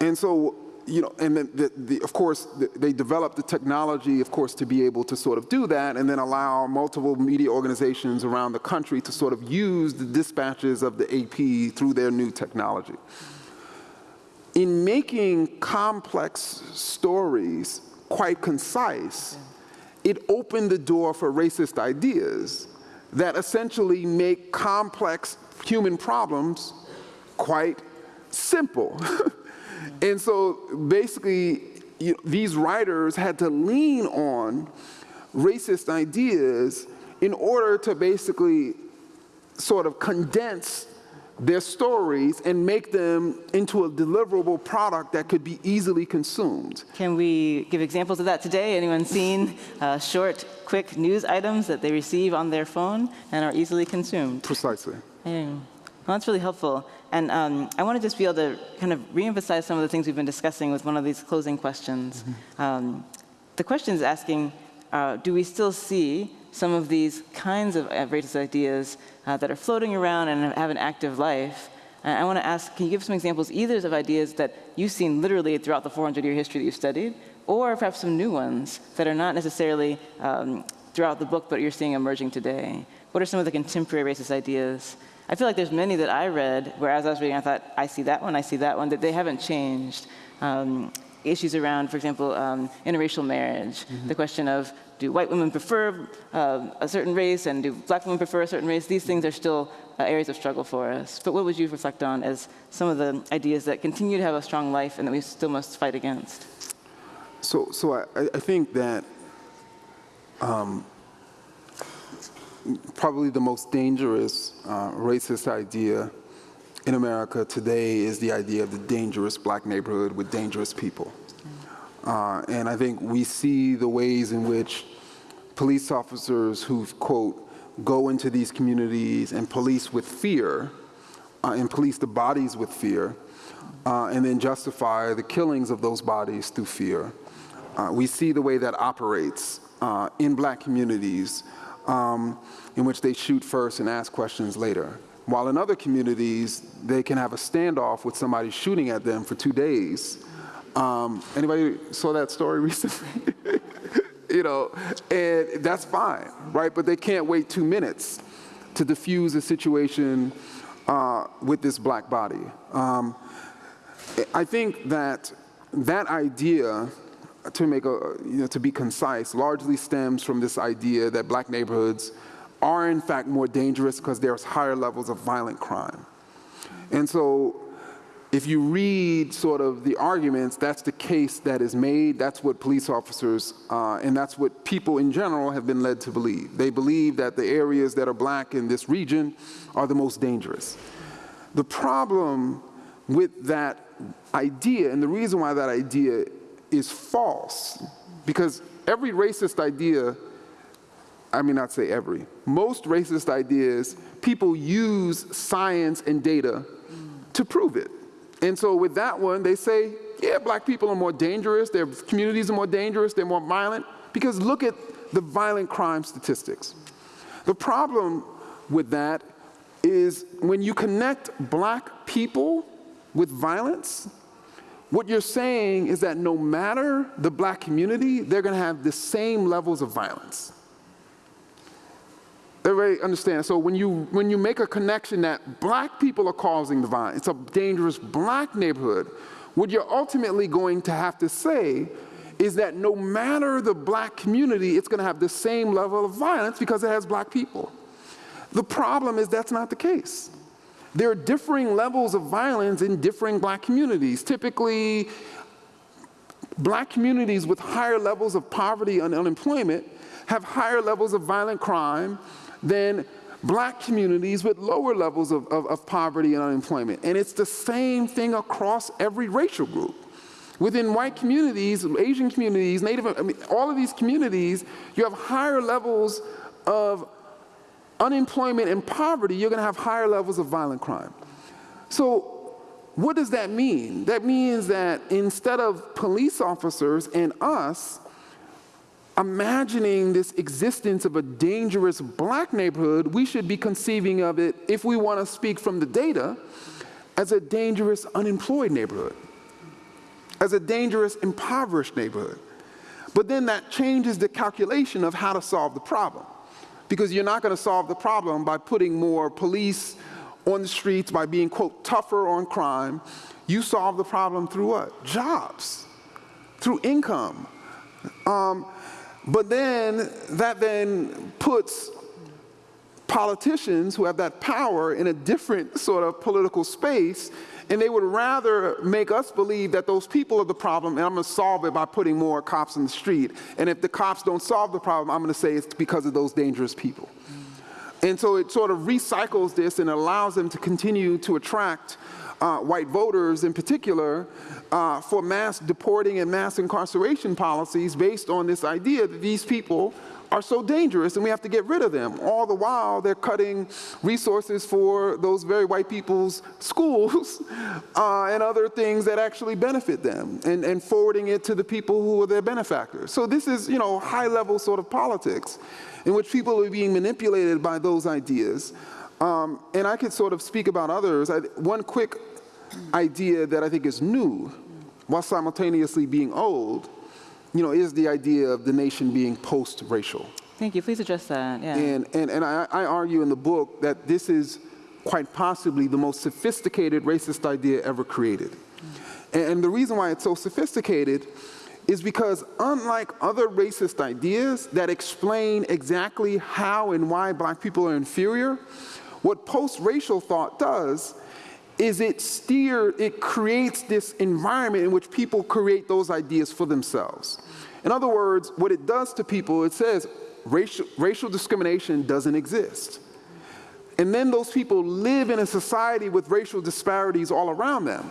and so, you know, and then, the, the, of course, the, they developed the technology, of course, to be able to sort of do that and then allow multiple media organizations around the country to sort of use the dispatches of the AP through their new technology. In making complex stories quite concise, it opened the door for racist ideas that essentially make complex human problems quite simple. and so basically, you these writers had to lean on racist ideas in order to basically sort of condense their stories and make them into a deliverable product that could be easily consumed. Can we give examples of that today? Anyone seen uh, short, quick news items that they receive on their phone and are easily consumed? Precisely. Yeah. Well, that's really helpful. And um, I want to just be able to kind of reemphasize some of the things we've been discussing with one of these closing questions. Um, the question is asking, uh, do we still see some of these kinds of uh, racist ideas uh, that are floating around and have an active life? And I want to ask, can you give some examples either of ideas that you've seen literally throughout the 400-year history that you've studied, or perhaps some new ones that are not necessarily um, throughout the book, but you're seeing emerging today? What are some of the contemporary racist ideas? I feel like there's many that I read where as I was reading, I thought, I see that one, I see that one, that they haven't changed. Um, issues around, for example, um, interracial marriage, the question of do white women prefer uh, a certain race and do black women prefer a certain race? These things are still uh, areas of struggle for us. But what would you reflect on as some of the ideas that continue to have a strong life and that we still must fight against? So, so I, I think that um, probably the most dangerous uh, racist idea in America today is the idea of the dangerous black neighborhood with dangerous people. Uh, and I think we see the ways in which police officers who, quote, go into these communities and police with fear, uh, and police the bodies with fear, uh, and then justify the killings of those bodies through fear. Uh, we see the way that operates uh, in black communities um, in which they shoot first and ask questions later. While in other communities, they can have a standoff with somebody shooting at them for two days. Um, anybody saw that story recently? you know, and that's fine, right? But they can't wait two minutes to diffuse a situation uh, with this black body. Um, I think that that idea, to make a, you know, to be concise, largely stems from this idea that black neighborhoods are in fact more dangerous because there's higher levels of violent crime. And so if you read sort of the arguments, that's the case that is made, that's what police officers, uh, and that's what people in general have been led to believe. They believe that the areas that are black in this region are the most dangerous. The problem with that idea, and the reason why that idea is false, because every racist idea, I mean not say every, most racist ideas, people use science and data to prove it. And so with that one, they say, yeah, black people are more dangerous, their communities are more dangerous, they're more violent, because look at the violent crime statistics. The problem with that is when you connect black people with violence, what you're saying is that no matter the black community, they're gonna have the same levels of violence. Everybody understand? So when you, when you make a connection that black people are causing the violence, it's a dangerous black neighborhood, what you're ultimately going to have to say is that no matter the black community, it's going to have the same level of violence because it has black people. The problem is that's not the case. There are differing levels of violence in differing black communities. Typically, black communities with higher levels of poverty and unemployment have higher levels of violent crime than black communities with lower levels of, of, of, poverty and unemployment. And it's the same thing across every racial group. Within white communities, Asian communities, Native, I mean, all of these communities, you have higher levels of unemployment and poverty, you're gonna have higher levels of violent crime. So what does that mean? That means that instead of police officers and us imagining this existence of a dangerous black neighborhood, we should be conceiving of it, if we want to speak from the data, as a dangerous unemployed neighborhood, as a dangerous impoverished neighborhood. But then that changes the calculation of how to solve the problem. Because you're not going to solve the problem by putting more police on the streets, by being, quote, tougher on crime. You solve the problem through what? Jobs, through income. Um, but then that then puts politicians who have that power in a different sort of political space and they would rather make us believe that those people are the problem and I'm gonna solve it by putting more cops in the street. And if the cops don't solve the problem, I'm gonna say it's because of those dangerous people. Mm. And so it sort of recycles this and allows them to continue to attract uh, white voters in particular uh, for mass deporting and mass incarceration policies based on this idea that these people are so dangerous and we have to get rid of them. All the while they're cutting resources for those very white people's schools uh, and other things that actually benefit them and, and forwarding it to the people who are their benefactors. So this is, you know, high level sort of politics in which people are being manipulated by those ideas. Um, and I could sort of speak about others. I, one quick idea that I think is new while simultaneously being old you know, is the idea of the nation being post-racial. Thank you. Please address that. Yeah. And, and, and I, I argue in the book that this is quite possibly the most sophisticated racist idea ever created. Mm. And the reason why it's so sophisticated is because unlike other racist ideas that explain exactly how and why black people are inferior, what post-racial thought does is it steer, it creates this environment in which people create those ideas for themselves. In other words, what it does to people, it says racial, racial discrimination doesn't exist. And then those people live in a society with racial disparities all around them.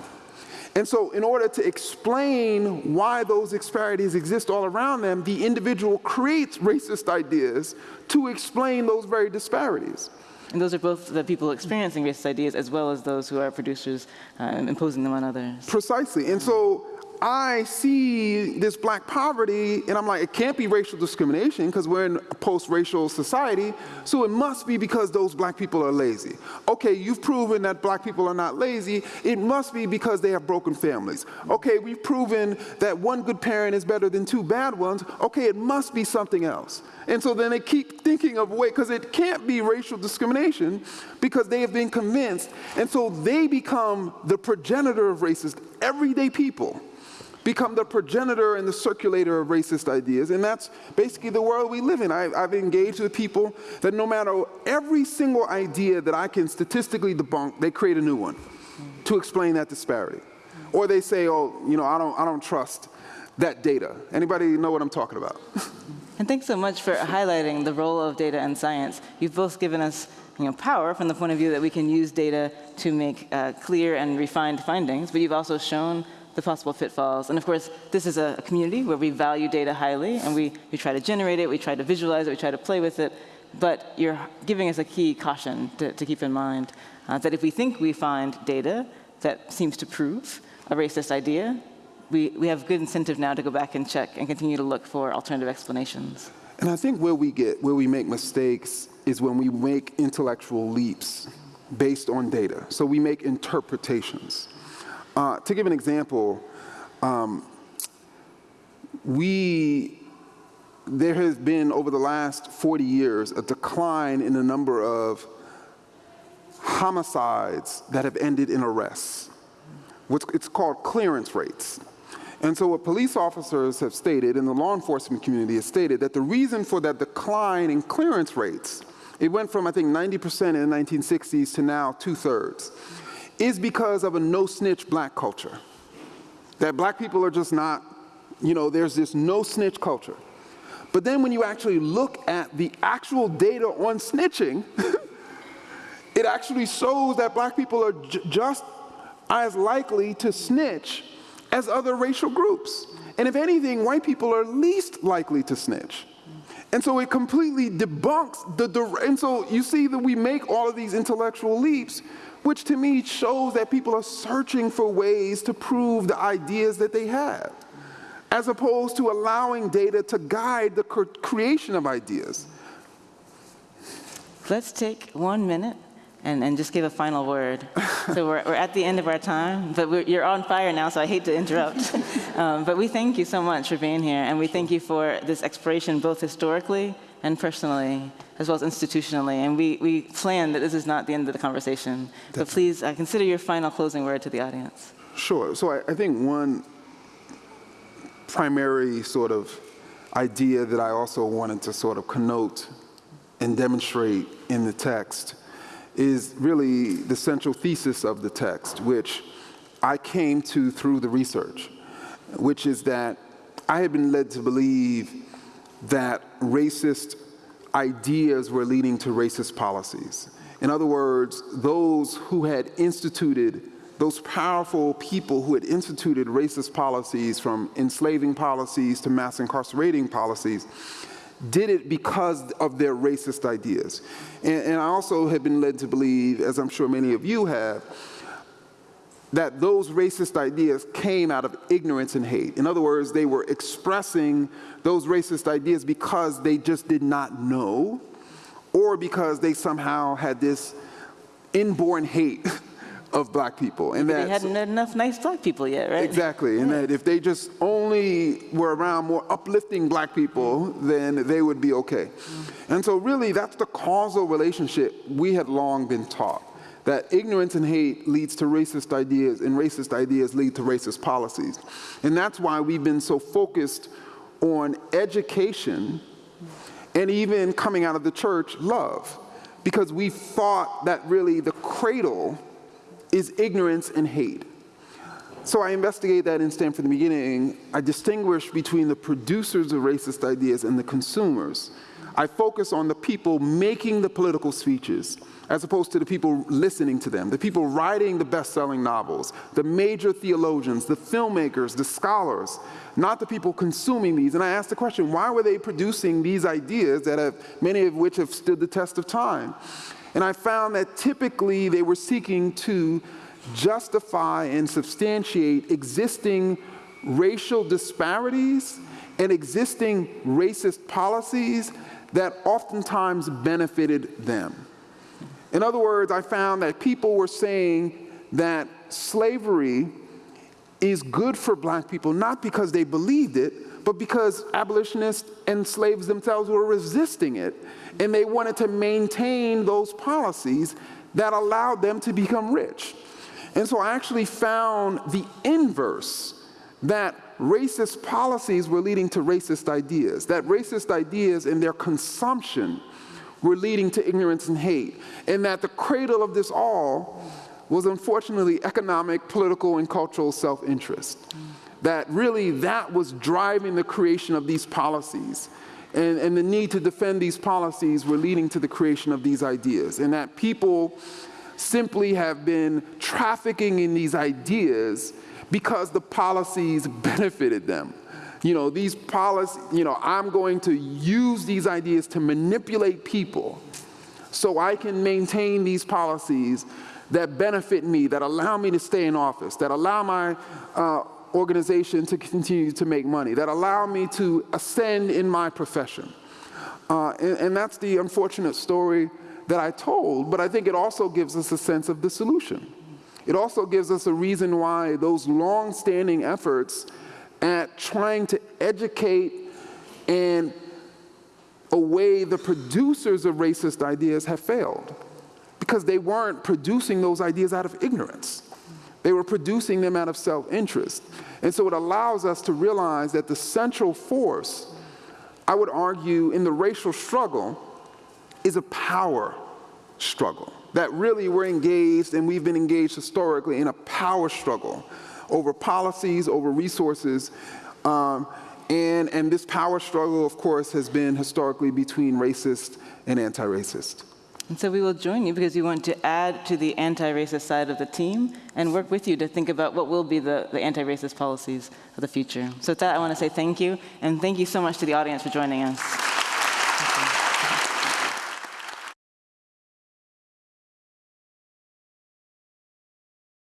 And so in order to explain why those disparities exist all around them, the individual creates racist ideas to explain those very disparities. And those are both the people experiencing racist ideas as well as those who are producers uh, imposing them on others. Precisely. And so I see this black poverty and I'm like, it can't be racial discrimination because we're in a post-racial society, so it must be because those black people are lazy. Okay, you've proven that black people are not lazy, it must be because they have broken families. Okay, we've proven that one good parent is better than two bad ones, okay, it must be something else. And so then they keep thinking of a way, because it can't be racial discrimination because they have been convinced. And so they become the progenitor of racist, everyday people become the progenitor and the circulator of racist ideas. And that's basically the world we live in. I, have engaged with people that no matter every single idea that I can statistically debunk, they create a new one to explain that disparity. Or they say, oh, you know, I don't, I don't trust that data. Anybody know what I'm talking about? and thanks so much for highlighting the role of data and science. You've both given us you know, power from the point of view that we can use data to make uh, clear and refined findings, but you've also shown the possible pitfalls. And of course, this is a community where we value data highly, and we, we try to generate it, we try to visualize it, we try to play with it, but you're giving us a key caution to, to keep in mind, uh, that if we think we find data that seems to prove a racist idea, we, we have good incentive now to go back and check and continue to look for alternative explanations. And I think where we get, where we make mistakes is when we make intellectual leaps based on data. So we make interpretations. Uh, to give an example, um, we there has been, over the last 40 years, a decline in the number of homicides that have ended in arrests. What's, it's called clearance rates. And so what police officers have stated, and the law enforcement community has stated, that the reason for that decline in clearance rates, it went from, I think, 90% in the 1960s to now two-thirds, is because of a no-snitch black culture. That black people are just not, you know, there's this no-snitch culture. But then when you actually look at the actual data on snitching, it actually shows that black people are just as likely to snitch as other racial groups. And if anything, white people are least likely to snitch. And so it completely debunks the, and so you see that we make all of these intellectual leaps, which to me shows that people are searching for ways to prove the ideas that they have as opposed to allowing data to guide the creation of ideas. Let's take one minute and, and just give a final word. so we're, we're at the end of our time, but you're on fire now, so I hate to interrupt. um, but we thank you so much for being here, and we thank you for this exploration both historically and personally, as well as institutionally. And we, we plan that this is not the end of the conversation. Definitely. But please uh, consider your final closing word to the audience. Sure. So I, I think one primary sort of idea that I also wanted to sort of connote and demonstrate in the text is really the central thesis of the text, which I came to through the research, which is that I had been led to believe that racist ideas were leading to racist policies. In other words, those who had instituted those powerful people who had instituted racist policies from enslaving policies to mass incarcerating policies did it because of their racist ideas. And, and, I also have been led to believe, as I'm sure many of you have, that those racist ideas came out of ignorance and hate. In other words, they were expressing those racist ideas because they just did not know or because they somehow had this inborn hate of black people. And that, they hadn't met enough nice black people yet, right? Exactly, and that if they just only were around more uplifting black people, then they would be okay. And so really that's the causal relationship we had long been taught, that ignorance and hate leads to racist ideas and racist ideas lead to racist policies. And that's why we've been so focused on education and even coming out of the church, love. Because we thought that really the cradle is ignorance and hate. So I investigate that in Stamped from the Beginning. I distinguish between the producers of racist ideas and the consumers. I focus on the people making the political speeches as opposed to the people listening to them, the people writing the best-selling novels, the major theologians, the filmmakers, the scholars, not the people consuming these. And I ask the question, why were they producing these ideas that have, many of which have stood the test of time? And I found that typically they were seeking to justify and substantiate existing racial disparities and existing racist policies that oftentimes benefited them. In other words, I found that people were saying that slavery is good for black people, not because they believed it, but because abolitionists and slaves themselves were resisting it, and they wanted to maintain those policies that allowed them to become rich. And so I actually found the inverse, that racist policies were leading to racist ideas, that racist ideas and their consumption were leading to ignorance and hate, and that the cradle of this all was unfortunately economic, political, and cultural self-interest that really that was driving the creation of these policies. And, and the need to defend these policies were leading to the creation of these ideas. And that people simply have been trafficking in these ideas because the policies benefited them. You know, these policies, you know, I'm going to use these ideas to manipulate people so I can maintain these policies that benefit me, that allow me to stay in office, that allow my uh, organization to continue to make money, that allow me to ascend in my profession. Uh, and, and that's the unfortunate story that I told, but I think it also gives us a sense of the solution. It also gives us a reason why those long-standing efforts at trying to educate and a way the producers of racist ideas have failed because they weren't producing those ideas out of ignorance. They were producing them out of self-interest. And so it allows us to realize that the central force, I would argue, in the racial struggle is a power struggle. That really we're engaged, and we've been engaged historically, in a power struggle over policies, over resources. Um, and, and this power struggle, of course, has been historically between racist and anti-racist. And so we will join you because we want to add to the anti-racist side of the team and work with you to think about what will be the, the anti-racist policies of the future. So with that, I want to say thank you, and thank you so much to the audience for joining us.